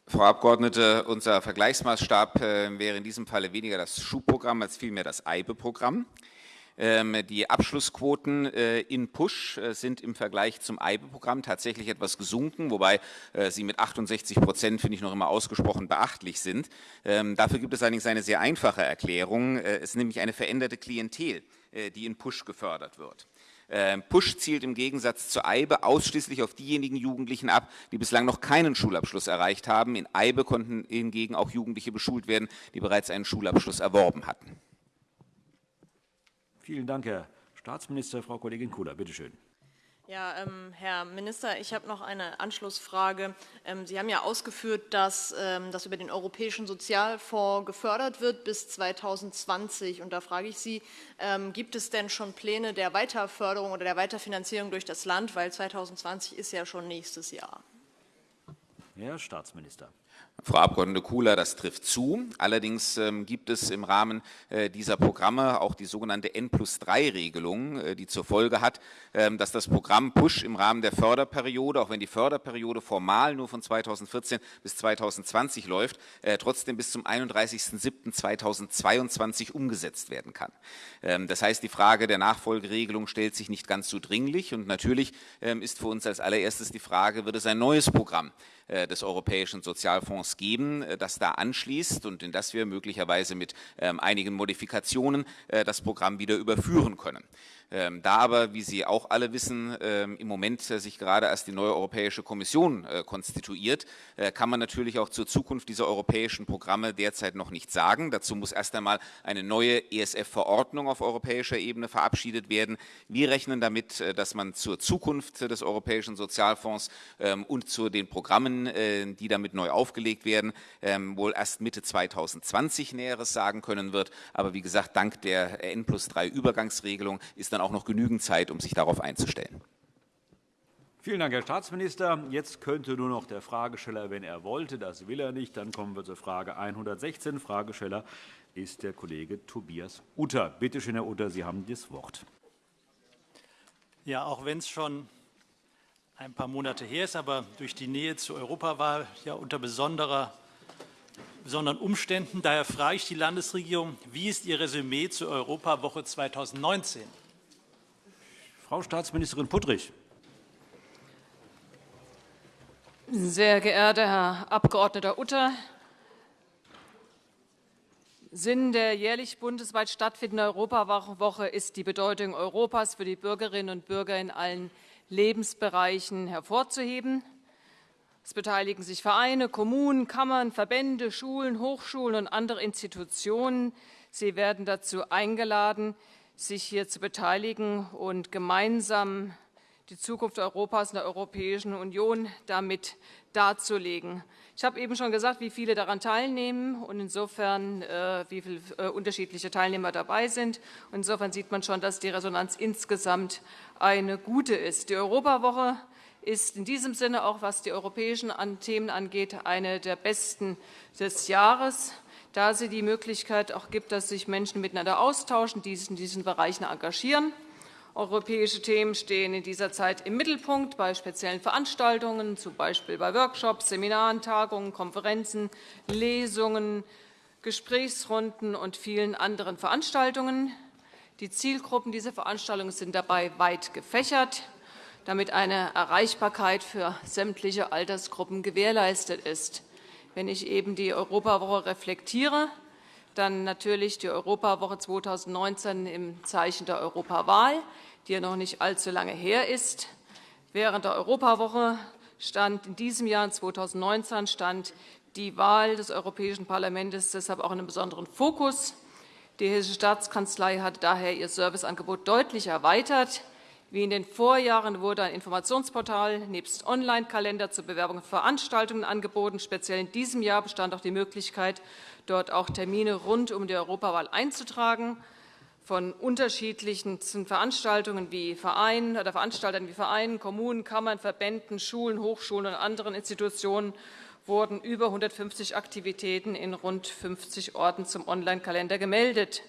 Frau Abgeordnete, unser Vergleichsmaßstab äh, wäre in diesem Falle weniger das Schulprogramm als vielmehr das EIBE-Programm. Ähm, die Abschlussquoten äh, in Push äh, sind im Vergleich zum EIBE-Programm tatsächlich etwas gesunken, wobei äh, sie mit 68 Prozent, finde ich, noch immer ausgesprochen beachtlich sind. Ähm, dafür gibt es allerdings eine sehr einfache Erklärung. Es ist nämlich eine veränderte Klientel, die in Push gefördert wird. Ähm, Push zielt im Gegensatz zur EIBE ausschließlich auf diejenigen Jugendlichen ab, die bislang noch keinen Schulabschluss erreicht haben. In EIBE konnten hingegen auch Jugendliche beschult werden, die bereits einen Schulabschluss erworben hatten. Vielen Dank, Herr Staatsminister. Frau Kollegin Kula, bitte schön. Ja, ähm, Herr Minister, ich habe noch eine Anschlussfrage. Ähm, Sie haben ja ausgeführt, dass ähm, das über den Europäischen Sozialfonds gefördert wird bis 2020. Und da frage ich Sie, ähm, gibt es denn schon Pläne der Weiterförderung oder der Weiterfinanzierung durch das Land? Weil 2020 ist ja schon nächstes Jahr. Herr Staatsminister. Frau Abg. Kula, das trifft zu. Allerdings ähm, gibt es im Rahmen äh, dieser Programme auch die sogenannte N plus 3 Regelung, äh, die zur Folge hat, ähm, dass das Programm PUSH im Rahmen der Förderperiode, auch wenn die Förderperiode formal nur von 2014 bis 2020 läuft, äh, trotzdem bis zum 31.07.2022 umgesetzt werden kann. Ähm, das heißt, die Frage der Nachfolgeregelung stellt sich nicht ganz so dringlich und natürlich ist für uns als allererstes die Frage, wird es ein neues Programm des Europäischen Sozialfonds geben, äh, das da anschließt und in das wir möglicherweise mit ähm, einigen Modifikationen äh, das Programm wieder überführen können. Ähm, da aber, wie Sie auch alle wissen, ähm, im Moment äh, sich gerade erst die neue Europäische Kommission äh, konstituiert, äh, kann man natürlich auch zur Zukunft dieser europäischen Programme derzeit noch nichts sagen. Dazu muss erst einmal eine neue ESF-Verordnung auf europäischer Ebene verabschiedet werden. Wir rechnen damit, dass man zur Zukunft des Europäischen Sozialfonds ähm, und zu den Programmen, die damit neu aufgelegt werden, wohl erst Mitte 2020 Näheres sagen können wird. Aber wie gesagt, dank der N plus 3 Übergangsregelung ist dann auch noch genügend Zeit, um sich darauf einzustellen. Vielen Dank, Herr Staatsminister. Jetzt könnte nur noch der Fragesteller, wenn er wollte, das will er nicht. Dann kommen wir zur Frage 116. Fragesteller ist der Kollege Tobias Utter. Bitte schön, Herr Utter, Sie haben das Wort. Ja, auch wenn es schon ein paar Monate her ist, aber durch die Nähe zur Europawahl ja unter besonderer, besonderen Umständen. Daher frage ich die Landesregierung, wie ist Ihr Resümee zur Europawoche 2019? Frau Staatsministerin Puttrich. Sehr geehrter Herr Abg. Utter, Sinn der jährlich bundesweit stattfindenden Europawoche ist die Bedeutung Europas für die Bürgerinnen und Bürger in allen Lebensbereichen hervorzuheben. Es beteiligen sich Vereine, Kommunen, Kammern, Verbände, Schulen, Hochschulen und andere Institutionen. Sie werden dazu eingeladen, sich hier zu beteiligen und gemeinsam die Zukunft Europas und der Europäischen Union damit darzulegen. Ich habe eben schon gesagt, wie viele daran teilnehmen und insofern, äh, wie viele äh, unterschiedliche Teilnehmer dabei sind. Und insofern sieht man schon, dass die Resonanz insgesamt eine gute ist. Die Europawoche ist in diesem Sinne auch, was die europäischen Themen angeht, eine der besten des Jahres da sie die Möglichkeit auch gibt, dass sich Menschen miteinander austauschen, die sich in diesen Bereichen engagieren. Europäische Themen stehen in dieser Zeit im Mittelpunkt bei speziellen Veranstaltungen, z. B. bei Workshops, Seminaren, Tagungen, Konferenzen, Lesungen, Gesprächsrunden und vielen anderen Veranstaltungen. Die Zielgruppen dieser Veranstaltungen sind dabei weit gefächert, damit eine Erreichbarkeit für sämtliche Altersgruppen gewährleistet ist. Wenn ich eben die Europawoche reflektiere, dann natürlich die Europawoche 2019 im Zeichen der Europawahl, die ja noch nicht allzu lange her ist. Während der Europawoche stand in diesem Jahr 2019 stand die Wahl des Europäischen Parlaments deshalb auch in einem besonderen Fokus. Die Hessische Staatskanzlei hat daher ihr Serviceangebot deutlich erweitert. Wie in den Vorjahren wurde ein Informationsportal nebst Online-Kalender zur Bewerbung von Veranstaltungen angeboten. Speziell in diesem Jahr bestand auch die Möglichkeit, dort auch Termine rund um die Europawahl einzutragen von unterschiedlichen Veranstaltungen wie Vereinen oder Veranstaltern wie Vereinen, Kommunen, Kammern, Verbänden, Schulen, Hochschulen und anderen Institutionen wurden über 150 Aktivitäten in rund 50 Orten zum Online-Kalender gemeldet.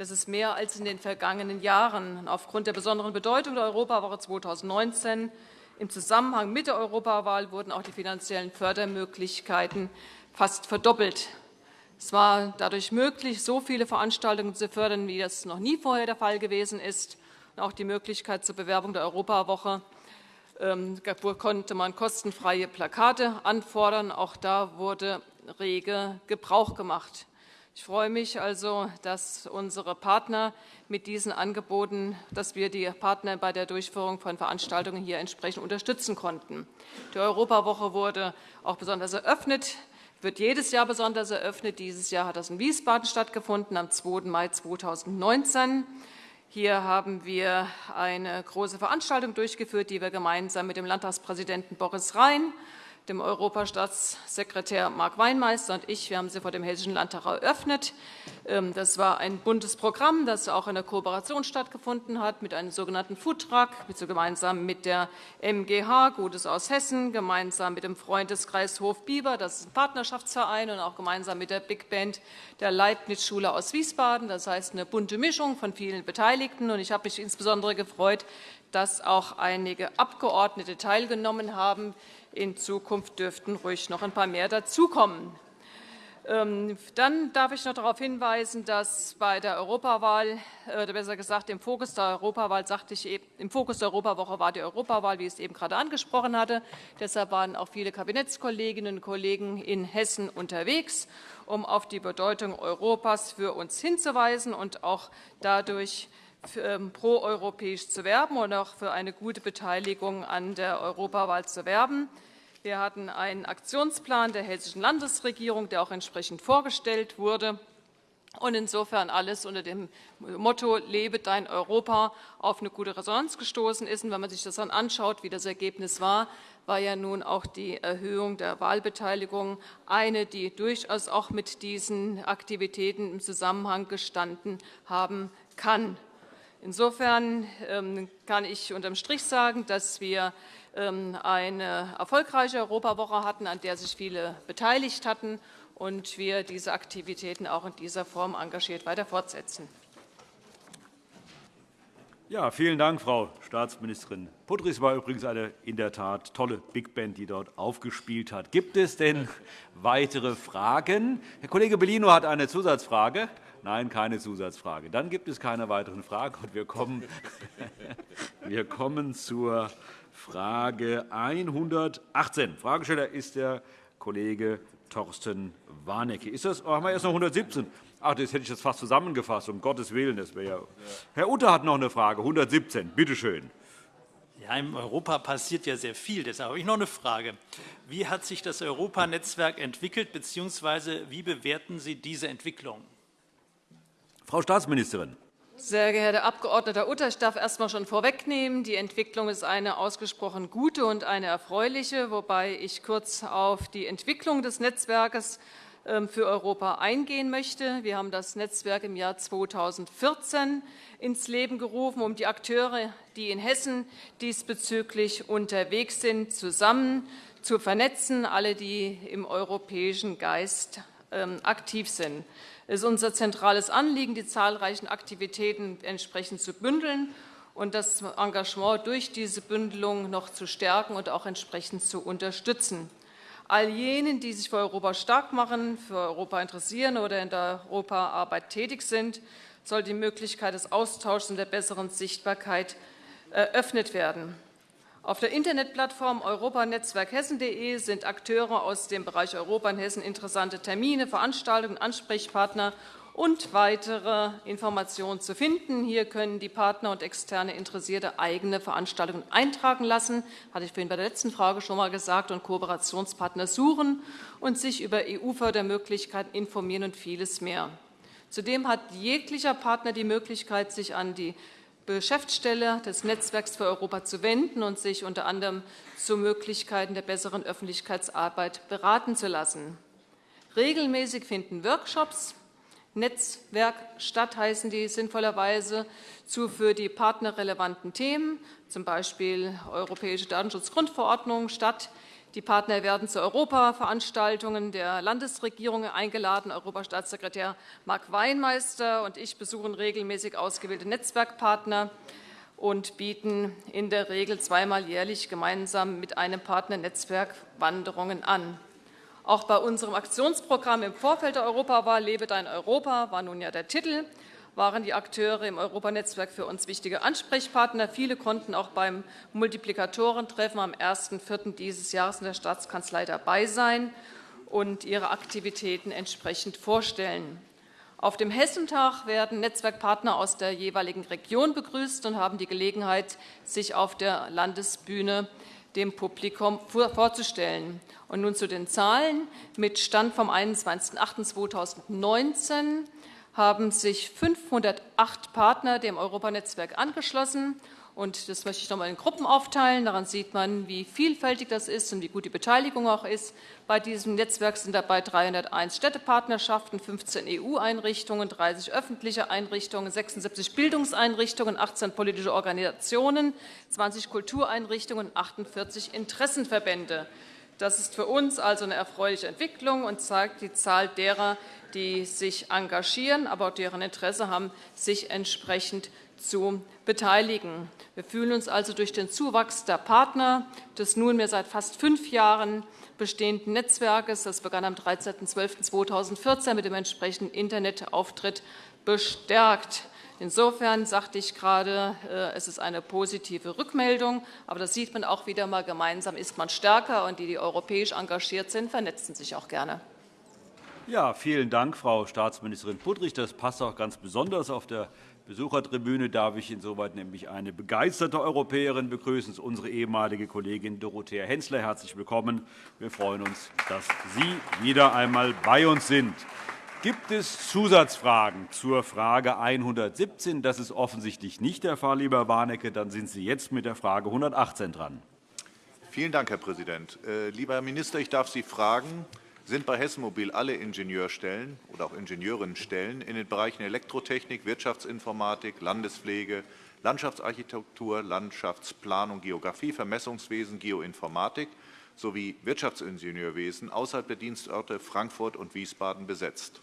Das ist mehr als in den vergangenen Jahren. Aufgrund der besonderen Bedeutung der Europawoche 2019 im Zusammenhang mit der Europawahl wurden auch die finanziellen Fördermöglichkeiten fast verdoppelt. Es war dadurch möglich, so viele Veranstaltungen zu fördern, wie das noch nie vorher der Fall gewesen ist. auch die Möglichkeit zur Bewerbung der Europawoche ähm, konnte man kostenfreie Plakate anfordern. Auch da wurde rege Gebrauch gemacht. Ich freue mich also, dass unsere Partner mit diesen Angeboten, dass wir die Partner bei der Durchführung von Veranstaltungen hier entsprechend unterstützen konnten. Die Europawoche wurde auch besonders eröffnet wird jedes Jahr besonders eröffnet. Dieses Jahr hat das in Wiesbaden stattgefunden, am 2. Mai 2019. Hier haben wir eine große Veranstaltung durchgeführt, die wir gemeinsam mit dem Landtagspräsidenten Boris Rhein dem Europastaatssekretär Mark Weinmeister und ich. Wir haben sie vor dem Hessischen Landtag eröffnet. Ähm, das war ein buntes Programm, das auch in der Kooperation stattgefunden hat mit einem sogenannten Foodtruck, gemeinsam mit der MGH Gutes aus Hessen, gemeinsam mit dem Freundeskreis Hof Bieber, das ist ein Partnerschaftsverein, und auch gemeinsam mit der Big Band der Leibniz-Schule aus Wiesbaden. Das heißt eine bunte Mischung von vielen Beteiligten. Und ich habe mich insbesondere gefreut, dass auch einige Abgeordnete teilgenommen haben, in Zukunft dürften ruhig noch ein paar mehr dazukommen. Ähm, dann darf ich noch darauf hinweisen, dass bei der Europawahl, äh, oder besser gesagt im Fokus der Europawahl, sagte ich, im Fokus der Europawoche war die Europawahl, wie ich es eben gerade angesprochen hatte. Deshalb waren auch viele Kabinettskolleginnen und Kollegen in Hessen unterwegs, um auf die Bedeutung Europas für uns hinzuweisen und auch dadurch proeuropäisch zu werben und auch für eine gute Beteiligung an der Europawahl zu werben. Wir hatten einen Aktionsplan der Hessischen Landesregierung, der auch entsprechend vorgestellt wurde. Und insofern alles unter dem Motto Lebe dein Europa auf eine gute Resonanz gestoßen ist. Und wenn man sich das dann anschaut, wie das Ergebnis war, war ja nun auch die Erhöhung der Wahlbeteiligung eine, die durchaus auch mit diesen Aktivitäten im Zusammenhang gestanden haben kann. Insofern ähm, kann ich unterm Strich sagen, dass wir ähm, eine erfolgreiche Europawoche hatten, an der sich viele beteiligt hatten und wir diese Aktivitäten auch in dieser Form engagiert weiter fortsetzen. Ja, vielen Dank, Frau Staatsministerin Putris war übrigens eine in der Tat tolle Big Band, die dort aufgespielt hat. Gibt es denn weitere Fragen? Herr Kollege Bellino hat eine Zusatzfrage. Nein, keine Zusatzfrage. Dann gibt es keine weiteren Fragen. Und wir kommen, wir kommen zur Frage 118. Fragesteller ist der Kollege Thorsten Warnecke. Ist das, haben wir erst noch 117? Ach, das hätte ich jetzt fast zusammengefasst, um Gottes Willen. Das ja Herr Utter hat noch eine Frage, 117. Bitte schön. Ja, in Europa passiert ja sehr viel. Deshalb habe ich noch eine Frage. Wie hat sich das Europanetzwerk entwickelt, bzw. wie bewerten Sie diese Entwicklung? Frau Staatsministerin. Sehr geehrter Abg. Utter, ich darf erst einmal schon vorwegnehmen, die Entwicklung ist eine ausgesprochen gute und eine erfreuliche, wobei ich kurz auf die Entwicklung des Netzwerkes ähm, für Europa eingehen möchte. Wir haben das Netzwerk im Jahr 2014 ins Leben gerufen, um die Akteure, die in Hessen diesbezüglich unterwegs sind, zusammen zu vernetzen, alle, die im europäischen Geist ähm, aktiv sind. Es ist unser zentrales Anliegen, die zahlreichen Aktivitäten entsprechend zu bündeln und das Engagement durch diese Bündelung noch zu stärken und auch entsprechend zu unterstützen. All jenen, die sich für Europa stark machen, für Europa interessieren oder in der Europaarbeit tätig sind, soll die Möglichkeit des Austauschs und der besseren Sichtbarkeit eröffnet werden. Auf der Internetplattform europanetzwerkhessen.de sind Akteure aus dem Bereich Europa in Hessen interessante Termine, Veranstaltungen, Ansprechpartner und weitere Informationen zu finden. Hier können die Partner und externe Interessierte eigene Veranstaltungen eintragen lassen, hatte ich vorhin bei der letzten Frage schon einmal gesagt, und Kooperationspartner suchen und sich über EU-Fördermöglichkeiten informieren und vieles mehr. Zudem hat jeglicher Partner die Möglichkeit, sich an die Geschäftsstelle des Netzwerks für Europa zu wenden und sich unter anderem zu Möglichkeiten der besseren Öffentlichkeitsarbeit beraten zu lassen. Regelmäßig finden Workshops, Netzwerk statt, heißen die sinnvollerweise, zu für die Partner relevanten Themen, z. B. Europäische Datenschutzgrundverordnung statt, die Partner werden zu Europaveranstaltungen der Landesregierungen eingeladen. Europastaatssekretär Marc Weinmeister und ich besuchen regelmäßig ausgewählte Netzwerkpartner und bieten in der Regel zweimal jährlich gemeinsam mit einem Partner Netzwerkwanderungen an. Auch bei unserem Aktionsprogramm im Vorfeld der Europawahl Lebe dein Europa war nun ja der Titel waren die Akteure im Europanetzwerk für uns wichtige Ansprechpartner. Viele konnten auch beim Multiplikatorentreffen am 1.4. dieses Jahres in der Staatskanzlei dabei sein und ihre Aktivitäten entsprechend vorstellen. Auf dem Hessentag werden Netzwerkpartner aus der jeweiligen Region begrüßt und haben die Gelegenheit, sich auf der Landesbühne dem Publikum vorzustellen. Und nun zu den Zahlen. Mit Stand vom 21.08.2019 haben sich 508 Partner dem Europanetzwerk angeschlossen. Und das möchte ich noch einmal in Gruppen aufteilen. Daran sieht man, wie vielfältig das ist und wie gut die Beteiligung auch ist. Bei diesem Netzwerk sind dabei 301 Städtepartnerschaften, 15 EU-Einrichtungen, 30 öffentliche Einrichtungen, 76 Bildungseinrichtungen, 18 politische Organisationen, 20 Kultureinrichtungen und 48 Interessenverbände. Das ist für uns also eine erfreuliche Entwicklung und zeigt die Zahl derer, die sich engagieren, aber auch deren Interesse haben, sich entsprechend zu beteiligen. Wir fühlen uns also durch den Zuwachs der Partner des nunmehr seit fast fünf Jahren bestehenden Netzwerkes, das begann am 13.12.2014 mit dem entsprechenden Internetauftritt, bestärkt. Insofern sagte ich gerade, äh, es ist eine positive Rückmeldung. Aber das sieht man auch wieder mal, gemeinsam ist man stärker. Und die, die europäisch engagiert sind, vernetzen sich auch gerne. Ja, vielen Dank, Frau Staatsministerin Puttrich. Das passt auch ganz besonders. Auf der Besuchertribüne darf ich insoweit nämlich eine begeisterte Europäerin begrüßen, unsere ehemalige Kollegin Dorothea Hensler. Herzlich willkommen. Wir freuen uns, dass Sie wieder einmal bei uns sind. Gibt es Zusatzfragen zur Frage 117? Das ist offensichtlich nicht der Fall, lieber Warnecke. Dann sind Sie jetzt mit der Frage 118 dran. Vielen Dank, Herr Präsident. Äh, lieber Herr Minister, ich darf Sie fragen, sind bei Hessen Mobil alle Ingenieurstellen oder auch Ingenieurinnenstellen in den Bereichen Elektrotechnik, Wirtschaftsinformatik, Landespflege, Landschaftsarchitektur, Landschaftsplanung, Geografie, Vermessungswesen, Geoinformatik sowie Wirtschaftsingenieurwesen außerhalb der Dienstorte Frankfurt und Wiesbaden besetzt?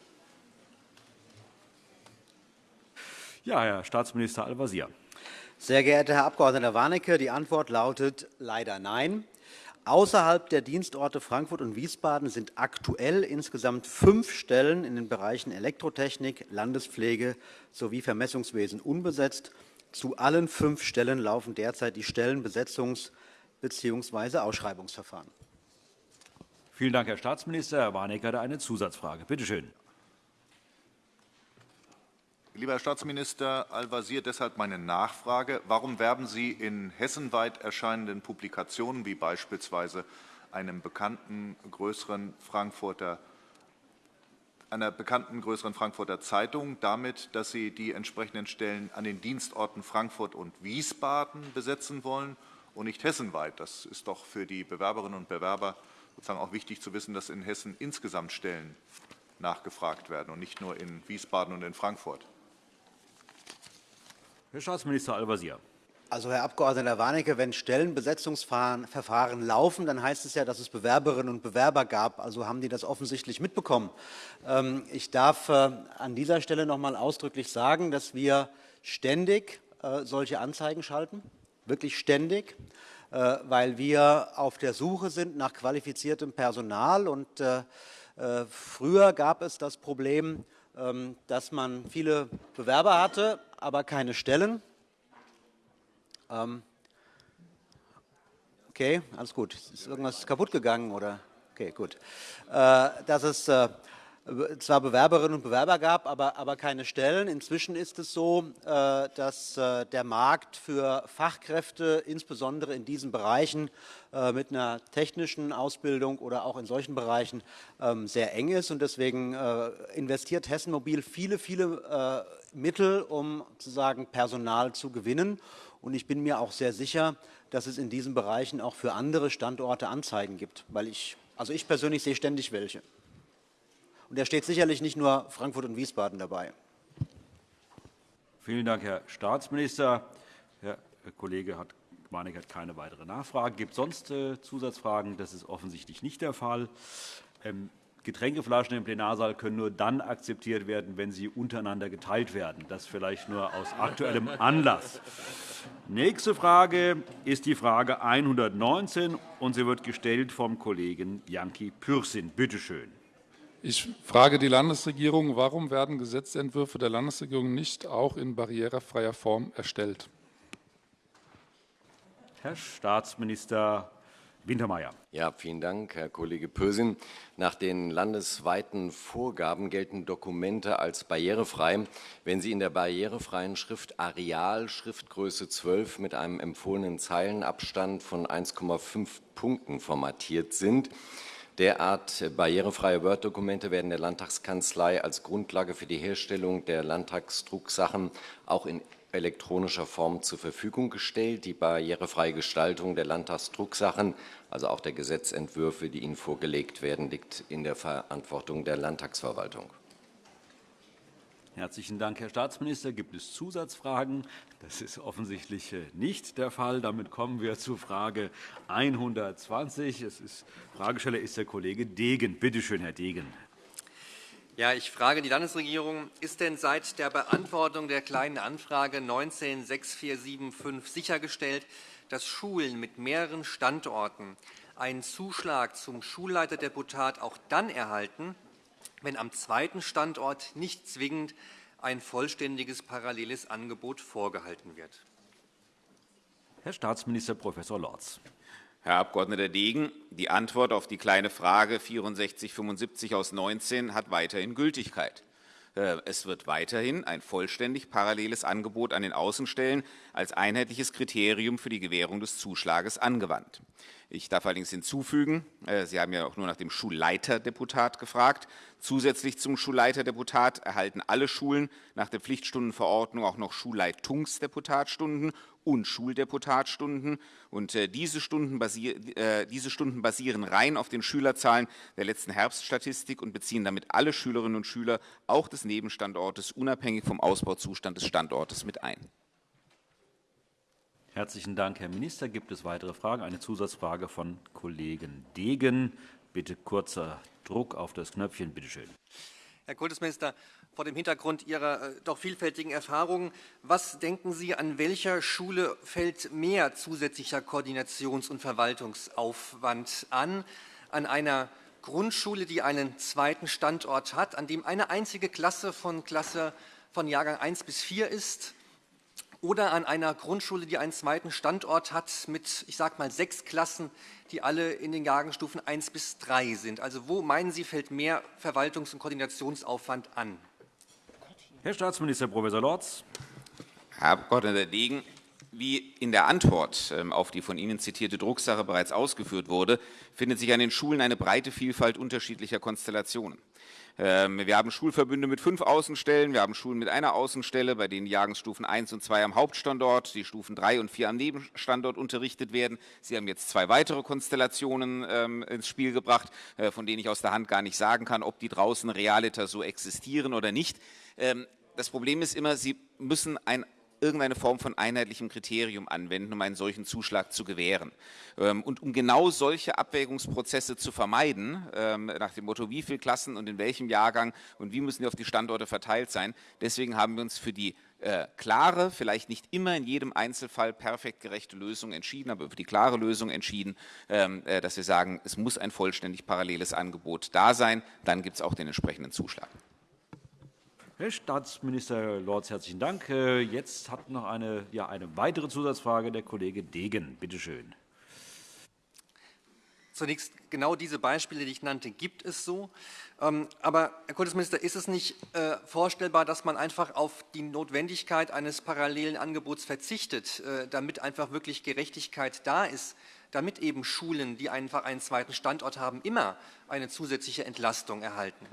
Ja, Herr Staatsminister Al-Wazir. Sehr geehrter Herr Abg. Warnecke, die Antwort lautet leider nein. Außerhalb der Dienstorte Frankfurt und Wiesbaden sind aktuell insgesamt fünf Stellen in den Bereichen Elektrotechnik, Landespflege sowie Vermessungswesen unbesetzt. Zu allen fünf Stellen laufen derzeit die Stellenbesetzungs- bzw. Ausschreibungsverfahren. Vielen Dank, Herr Staatsminister. Herr Warnecke hat eine Zusatzfrage. Bitte schön. Lieber Herr Staatsminister Al-Wazir, deshalb meine Nachfrage. Warum werben Sie in hessenweit erscheinenden Publikationen wie beispielsweise einem bekannten größeren Frankfurter einer bekannten größeren Frankfurter Zeitung damit, dass Sie die entsprechenden Stellen an den Dienstorten Frankfurt und Wiesbaden besetzen wollen und nicht hessenweit. Das ist doch für die Bewerberinnen und Bewerber sozusagen auch wichtig zu wissen, dass in Hessen insgesamt Stellen nachgefragt werden und nicht nur in Wiesbaden und in Frankfurt. Herr Staatsminister Al-Wazir. Also, Herr Abg. Warnecke, wenn Stellenbesetzungsverfahren laufen, dann heißt es ja, dass es Bewerberinnen und Bewerber gab. Also haben die das offensichtlich mitbekommen. Ähm, ich darf äh, an dieser Stelle noch einmal ausdrücklich sagen, dass wir ständig äh, solche Anzeigen schalten, wirklich ständig, äh, weil wir auf der Suche sind nach qualifiziertem Personal. Und früher gab es das Problem, ähm, dass man viele Bewerber hatte, aber keine Stellen. Ähm, okay, alles gut. Ist irgendwas kaputt gegangen oder? Okay, gut. Äh, dass es äh, zwar Bewerberinnen und Bewerber gab, aber, aber keine Stellen. Inzwischen ist es so, äh, dass äh, der Markt für Fachkräfte, insbesondere in diesen Bereichen äh, mit einer technischen Ausbildung oder auch in solchen Bereichen, ähm, sehr eng ist. Und deswegen äh, investiert Hessen Mobil viele, viele Mittel, um sozusagen Personal zu gewinnen. Und ich bin mir auch sehr sicher, dass es in diesen Bereichen auch für andere Standorte Anzeigen gibt, weil ich, also ich persönlich sehe ständig welche. Und da steht sicherlich nicht nur Frankfurt und Wiesbaden dabei. Vielen Dank, Herr Staatsminister. Herr Kollege hat Warnecke hat keine weitere Nachfrage. Gibt es sonst äh, Zusatzfragen? Das ist offensichtlich nicht der Fall. Getränkeflaschen im Plenarsaal können nur dann akzeptiert werden, wenn sie untereinander geteilt werden. Das vielleicht nur aus aktuellem Anlass. Nächste Frage ist die Frage 119, und sie wird gestellt vom Kollegen Janki Pürsün. Bitte schön. Ich frage die Landesregierung, warum werden Gesetzentwürfe der Landesregierung nicht auch in barrierefreier Form erstellt? Herr Staatsminister Wintermeyer. Ja, vielen Dank, Herr Kollege Pösin. Nach den landesweiten Vorgaben gelten Dokumente als barrierefrei, wenn sie in der barrierefreien Schrift Areal Schriftgröße 12 mit einem empfohlenen Zeilenabstand von 1,5 Punkten formatiert sind. Derart barrierefreie Word-Dokumente werden der Landtagskanzlei als Grundlage für die Herstellung der Landtagsdrucksachen auch in elektronischer Form zur Verfügung gestellt. Die barrierefreie Gestaltung der Landtagsdrucksachen, also auch der Gesetzentwürfe, die Ihnen vorgelegt werden, liegt in der Verantwortung der Landtagsverwaltung. Herzlichen Dank, Herr Staatsminister. Gibt es Zusatzfragen? Das ist offensichtlich äh, nicht der Fall. Damit kommen wir zu Frage 120. Es ist, Fragesteller ist der Kollege Degen. Bitte schön, Herr Degen. Ja, ich frage die Landesregierung, ist denn seit der Beantwortung der Kleinen Anfrage 196475 sichergestellt, dass Schulen mit mehreren Standorten einen Zuschlag zum Schulleiterdeputat auch dann erhalten, wenn am zweiten Standort nicht zwingend ein vollständiges paralleles Angebot vorgehalten wird. Herr Staatsminister Prof. Lorz. Herr Abg. Degen, die Antwort auf die Kleine Frage 6475 aus 19 hat weiterhin Gültigkeit. Äh, es wird weiterhin ein vollständig paralleles Angebot an den Außenstellen als einheitliches Kriterium für die Gewährung des Zuschlages angewandt. Ich darf allerdings hinzufügen, äh, Sie haben ja auch nur nach dem Schulleiterdeputat gefragt. Zusätzlich zum Schulleiterdeputat erhalten alle Schulen nach der Pflichtstundenverordnung auch noch Schulleitungsdeputatstunden und Schuldeputatstunden. Und äh, diese Stunden, äh, diese Stunden basieren rein auf den Schülerzahlen der letzten Herbststatistik und beziehen damit alle Schülerinnen und Schüler, auch des Nebenstandortes, unabhängig vom Ausbauzustand des Standortes mit ein. Herzlichen Dank, Herr Minister. Gibt es weitere Fragen? Eine Zusatzfrage von Kollegen Degen. Bitte kurzer Druck auf das Knöpfchen. Bitte schön. Herr Kultusminister, vor dem Hintergrund Ihrer äh, doch vielfältigen Erfahrungen, was denken Sie, an welcher Schule fällt mehr zusätzlicher Koordinations- und Verwaltungsaufwand an? An einer Grundschule, die einen zweiten Standort hat, an dem eine einzige Klasse von, Klasse von Jahrgang 1 bis 4 ist? Oder an einer Grundschule, die einen zweiten Standort hat mit, ich sage mal, sechs Klassen, die alle in den Jahrgangsstufen 1 bis 3 sind. Also wo meinen Sie, fällt mehr Verwaltungs- und Koordinationsaufwand an? Herr Staatsminister Prof. Lorz. Herr Abg. Degen, wie in der Antwort ähm, auf die von Ihnen zitierte Drucksache bereits ausgeführt wurde, findet sich an den Schulen eine breite Vielfalt unterschiedlicher Konstellationen. Ähm, wir haben Schulverbünde mit fünf Außenstellen, wir haben Schulen mit einer Außenstelle, bei denen Jahrgangsstufen 1 und 2 am Hauptstandort, die Stufen 3 und 4 am Nebenstandort unterrichtet werden. Sie haben jetzt zwei weitere Konstellationen ähm, ins Spiel gebracht, äh, von denen ich aus der Hand gar nicht sagen kann, ob die draußen realiter so existieren oder nicht. Ähm, das Problem ist immer, Sie müssen ein irgendeine Form von einheitlichem Kriterium anwenden, um einen solchen Zuschlag zu gewähren. Ähm, und um genau solche Abwägungsprozesse zu vermeiden, ähm, nach dem Motto, wie viele Klassen und in welchem Jahrgang und wie müssen die auf die Standorte verteilt sein, deswegen haben wir uns für die äh, klare, vielleicht nicht immer in jedem Einzelfall perfekt gerechte Lösung entschieden, aber für die klare Lösung entschieden, ähm, äh, dass wir sagen, es muss ein vollständig paralleles Angebot da sein, dann gibt es auch den entsprechenden Zuschlag. Herr Staatsminister Lorz, herzlichen Dank. Äh, jetzt hat noch eine, ja, eine weitere Zusatzfrage der Kollege Degen. Bitte schön. Zunächst, genau diese Beispiele, die ich nannte, gibt es so. Ähm, aber, Herr Kultusminister, ist es nicht äh, vorstellbar, dass man einfach auf die Notwendigkeit eines parallelen Angebots verzichtet, äh, damit einfach wirklich Gerechtigkeit da ist, damit eben Schulen, die einfach einen zweiten Standort haben, immer eine zusätzliche Entlastung erhalten?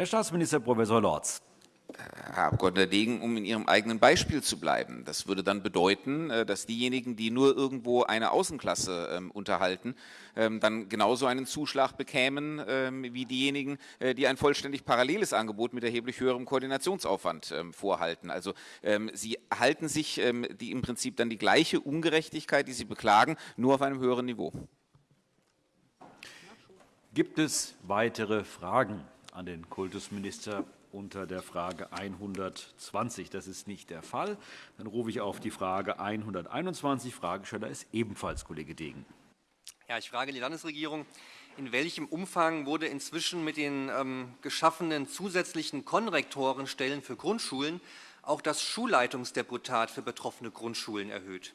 Herr Staatsminister Professor Lorz. Herr Abgeordneter Degen, um in Ihrem eigenen Beispiel zu bleiben. Das würde dann bedeuten, äh, dass diejenigen, die nur irgendwo eine Außenklasse ähm, unterhalten, ähm, dann genauso einen Zuschlag bekämen ähm, wie diejenigen, äh, die ein vollständig paralleles Angebot mit erheblich höherem Koordinationsaufwand vorhalten. Also Sie halten sich die im Prinzip dann die gleiche Ungerechtigkeit, die Sie beklagen, nur auf einem höheren Niveau. Gibt es weitere Fragen an den Kultusminister unter der Frage 120. Das ist nicht der Fall. Dann rufe ich auf die Frage 121. Fragesteller ist ebenfalls Kollege Degen. Ja, ich frage die Landesregierung, in welchem Umfang wurde inzwischen mit den ähm, geschaffenen zusätzlichen Konrektorenstellen für Grundschulen auch das Schulleitungsdeputat für betroffene Grundschulen erhöht?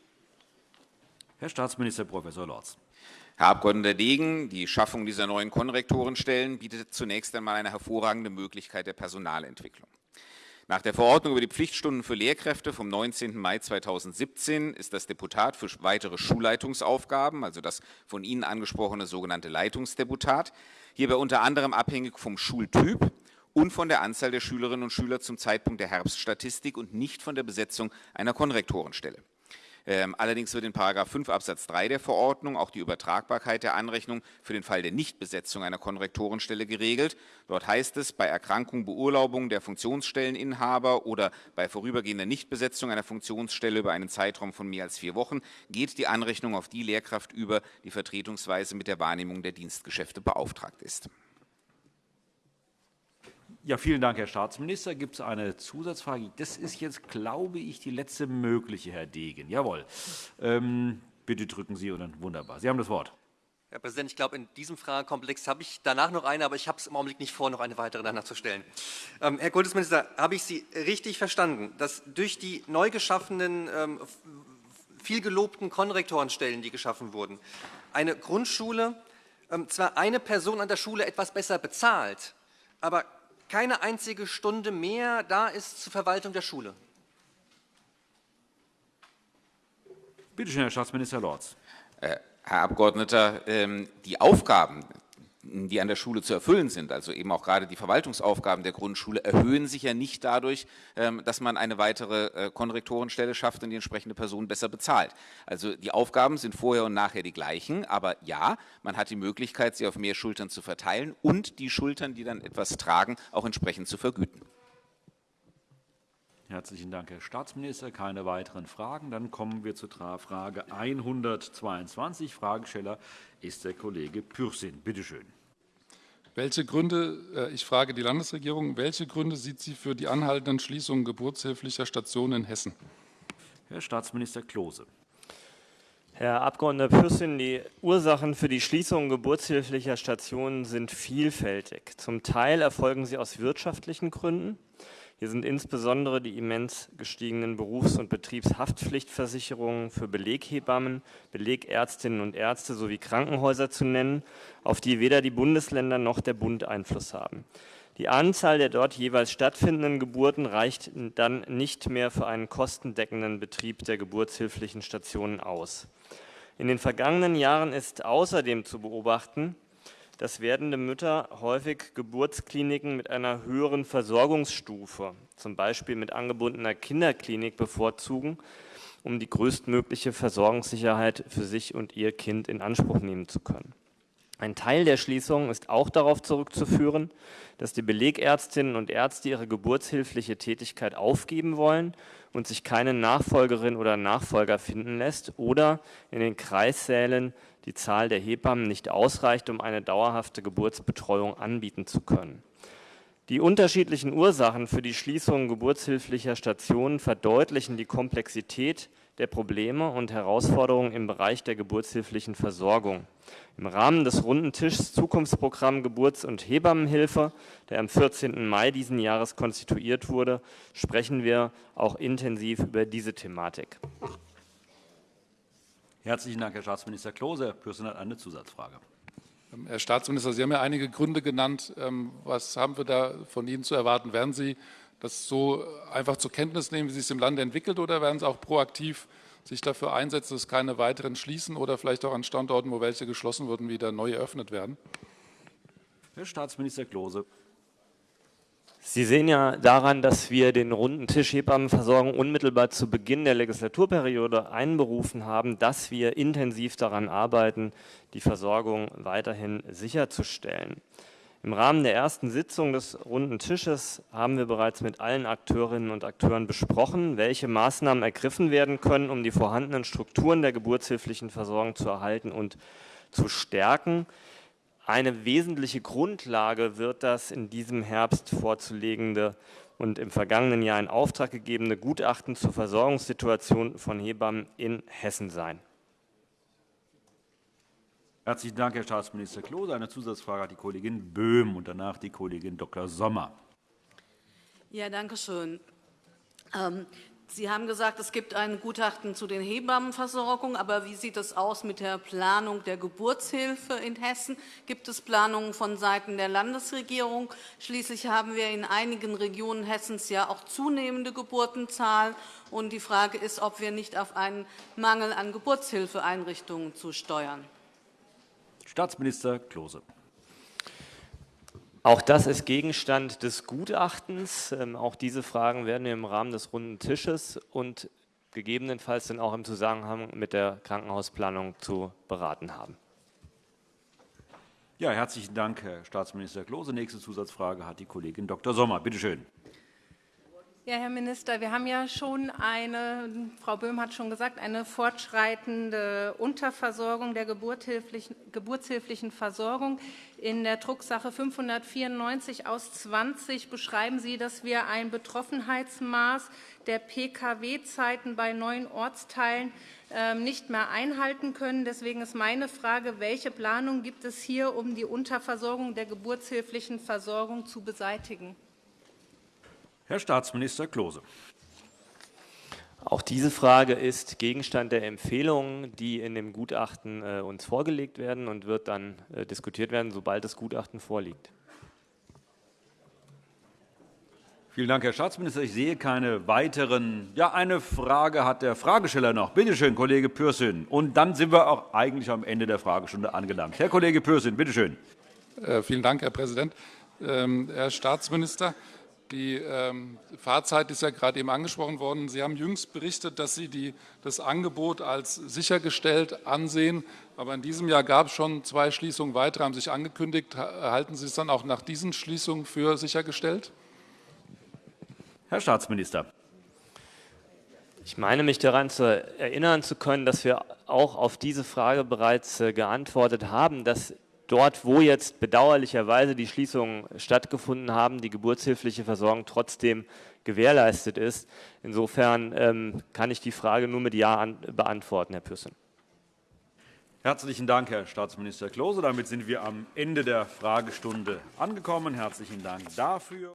Herr Staatsminister Prof. Lorz. Herr Abgeordneter Degen, die Schaffung dieser neuen Konrektorenstellen bietet zunächst einmal eine hervorragende Möglichkeit der Personalentwicklung. Nach der Verordnung über die Pflichtstunden für Lehrkräfte vom 19. Mai 2017 ist das Deputat für weitere Schulleitungsaufgaben, also das von Ihnen angesprochene sogenannte Leitungsdeputat, hierbei unter anderem abhängig vom Schultyp und von der Anzahl der Schülerinnen und Schüler zum Zeitpunkt der Herbststatistik und nicht von der Besetzung einer Konrektorenstelle. Ähm, allerdings wird in § 5 Absatz 3 der Verordnung auch die Übertragbarkeit der Anrechnung für den Fall der Nichtbesetzung einer Konrektorenstelle geregelt. Dort heißt es, bei Erkrankung, Beurlaubung der Funktionsstelleninhaber oder bei vorübergehender Nichtbesetzung einer Funktionsstelle über einen Zeitraum von mehr als vier Wochen geht die Anrechnung auf die Lehrkraft über, die vertretungsweise mit der Wahrnehmung der Dienstgeschäfte beauftragt ist. Ja, vielen Dank, Herr Staatsminister. Gibt es eine Zusatzfrage? Das ist jetzt, glaube ich, die letzte mögliche, Herr Degen. Jawohl. Ähm, bitte drücken Sie und dann wunderbar. Sie haben das Wort. Herr Präsident, ich glaube, in diesem Fragekomplex habe ich danach noch eine, aber ich habe es im Augenblick nicht vor, noch eine weitere danach zu stellen. Ähm, Herr Kultusminister, habe ich Sie richtig verstanden, dass durch die neu geschaffenen, ähm, viel gelobten Konrektorenstellen, die geschaffen wurden, eine Grundschule ähm, zwar eine Person an der Schule etwas besser bezahlt, aber keine einzige Stunde mehr da ist zur Verwaltung der Schule. Bitte schön, Herr Staatsminister Lorz. Äh, Herr Abgeordneter, ähm, die Aufgaben, die an der Schule zu erfüllen sind, also eben auch gerade die Verwaltungsaufgaben der Grundschule, erhöhen sich ja nicht dadurch, ähm, dass man eine weitere äh, Konrektorenstelle schafft und die entsprechende Person besser bezahlt. Also die Aufgaben sind vorher und nachher die gleichen, aber ja, man hat die Möglichkeit, sie auf mehr Schultern zu verteilen und die Schultern, die dann etwas tragen, auch entsprechend zu vergüten. Herzlichen Dank, Herr Staatsminister. Keine weiteren Fragen. Dann kommen wir zur Frage 122. Fragesteller ist der Kollege Pürsün. Bitte schön. Welche Gründe, äh, ich frage die Landesregierung, welche Gründe sieht sie für die anhaltenden Schließungen geburtshilflicher Stationen in Hessen? Herr Staatsminister Klose. Herr Abgeordneter Pürsün, die Ursachen für die Schließung geburtshilflicher Stationen sind vielfältig. Zum Teil erfolgen sie aus wirtschaftlichen Gründen. Hier sind insbesondere die immens gestiegenen Berufs- und Betriebshaftpflichtversicherungen für Beleghebammen, Belegärztinnen und Ärzte sowie Krankenhäuser zu nennen, auf die weder die Bundesländer noch der Bund Einfluss haben. Die Anzahl der dort jeweils stattfindenden Geburten reicht dann nicht mehr für einen kostendeckenden Betrieb der geburtshilflichen Stationen aus. In den vergangenen Jahren ist außerdem zu beobachten, dass werdende Mütter häufig Geburtskliniken mit einer höheren Versorgungsstufe, zum Beispiel mit angebundener Kinderklinik, bevorzugen, um die größtmögliche Versorgungssicherheit für sich und ihr Kind in Anspruch nehmen zu können. Ein Teil der Schließungen ist auch darauf zurückzuführen, dass die Belegärztinnen und Ärzte ihre geburtshilfliche Tätigkeit aufgeben wollen und sich keine Nachfolgerin oder Nachfolger finden lässt oder in den Kreissälen die Zahl der Hebammen nicht ausreicht, um eine dauerhafte Geburtsbetreuung anbieten zu können. Die unterschiedlichen Ursachen für die Schließung geburtshilflicher Stationen verdeutlichen die Komplexität der Probleme und Herausforderungen im Bereich der geburtshilflichen Versorgung. Im Rahmen des runden Tischs Zukunftsprogramm Geburts- und Hebammenhilfe, der am 14. Mai diesen Jahres konstituiert wurde, sprechen wir auch intensiv über diese Thematik. Herzlichen Dank, Herr Staatsminister Klose. Herr Pürsün hat eine Zusatzfrage. Ähm, Herr Staatsminister, Sie haben ja einige Gründe genannt. Ähm, was haben wir da von Ihnen zu erwarten? Werden Sie das so einfach zur Kenntnis nehmen, wie sich es im Lande entwickelt, oder werden Sie auch proaktiv sich dafür einsetzen, dass keine weiteren schließen oder vielleicht auch an Standorten, wo welche geschlossen wurden, wieder neu eröffnet werden? Herr Staatsminister Klose. Sie sehen ja daran, dass wir den runden Tisch Hebammenversorgung unmittelbar zu Beginn der Legislaturperiode einberufen haben, dass wir intensiv daran arbeiten, die Versorgung weiterhin sicherzustellen. Im Rahmen der ersten Sitzung des runden Tisches haben wir bereits mit allen Akteurinnen und Akteuren besprochen, welche Maßnahmen ergriffen werden können, um die vorhandenen Strukturen der geburtshilflichen Versorgung zu erhalten und zu stärken. Eine wesentliche Grundlage wird das in diesem Herbst vorzulegende und im vergangenen Jahr in Auftrag gegebene Gutachten zur Versorgungssituation von Hebammen in Hessen sein. Herzlichen Dank, Herr Staatsminister Klose. Eine Zusatzfrage hat die Kollegin Böhm und danach die Kollegin Dr. Sommer. Ja, danke schön. Sie haben gesagt, es gibt ein Gutachten zu den Hebammenversorgung. Aber wie sieht es aus mit der Planung der Geburtshilfe in Hessen? Gibt es Planungen von Seiten der Landesregierung? Schließlich haben wir in einigen Regionen Hessens ja auch zunehmende Geburtenzahlen. Und die Frage ist, ob wir nicht auf einen Mangel an Geburtshilfeeinrichtungen zusteuern. Staatsminister Klose. Auch das ist Gegenstand des Gutachtens. Ähm, auch diese Fragen werden wir im Rahmen des runden Tisches und gegebenenfalls dann auch im Zusammenhang mit der Krankenhausplanung zu beraten haben. Ja, herzlichen Dank, Herr Staatsminister Klose. Nächste Zusatzfrage hat die Kollegin Dr. Sommer. Bitte schön. Ja, Herr Minister, wir haben ja schon eine, Frau Böhm hat schon gesagt, eine fortschreitende Unterversorgung der geburtshilflichen Versorgung. In der Drucksache 594 aus 20 beschreiben Sie, dass wir ein Betroffenheitsmaß der Pkw-Zeiten bei neuen Ortsteilen ähm, nicht mehr einhalten können. Deswegen ist meine Frage, welche Planung gibt es hier, um die Unterversorgung der geburtshilflichen Versorgung zu beseitigen? Herr Staatsminister Klose. Auch diese Frage ist Gegenstand der Empfehlungen, die in dem Gutachten äh, uns vorgelegt werden und wird dann äh, diskutiert werden, sobald das Gutachten vorliegt. Vielen Dank, Herr Staatsminister. Ich sehe keine weiteren. Ja, eine Frage hat der Fragesteller noch. Bitte schön, Kollege Pürsün. Und dann sind wir auch eigentlich am Ende der Fragestunde angelangt. Herr Kollege Pürsün, bitte schön. Äh, vielen Dank, Herr Präsident. Ähm, Herr Staatsminister, die ähm, Fahrzeit ist ja gerade eben angesprochen worden. Sie haben jüngst berichtet, dass Sie die, das Angebot als sichergestellt ansehen. Aber in diesem Jahr gab es schon zwei Schließungen weitere, haben sich angekündigt. Halten Sie es dann auch nach diesen Schließungen für sichergestellt? Herr Staatsminister. Ich meine mich daran zu erinnern zu können, dass wir auch auf diese Frage bereits äh, geantwortet haben, dass dort, wo jetzt bedauerlicherweise die Schließungen stattgefunden haben, die geburtshilfliche Versorgung trotzdem gewährleistet ist. Insofern ähm, kann ich die Frage nur mit Ja an, beantworten, Herr Pürsün. Herzlichen Dank, Herr Staatsminister Klose. Damit sind wir am Ende der Fragestunde angekommen. Herzlichen Dank dafür.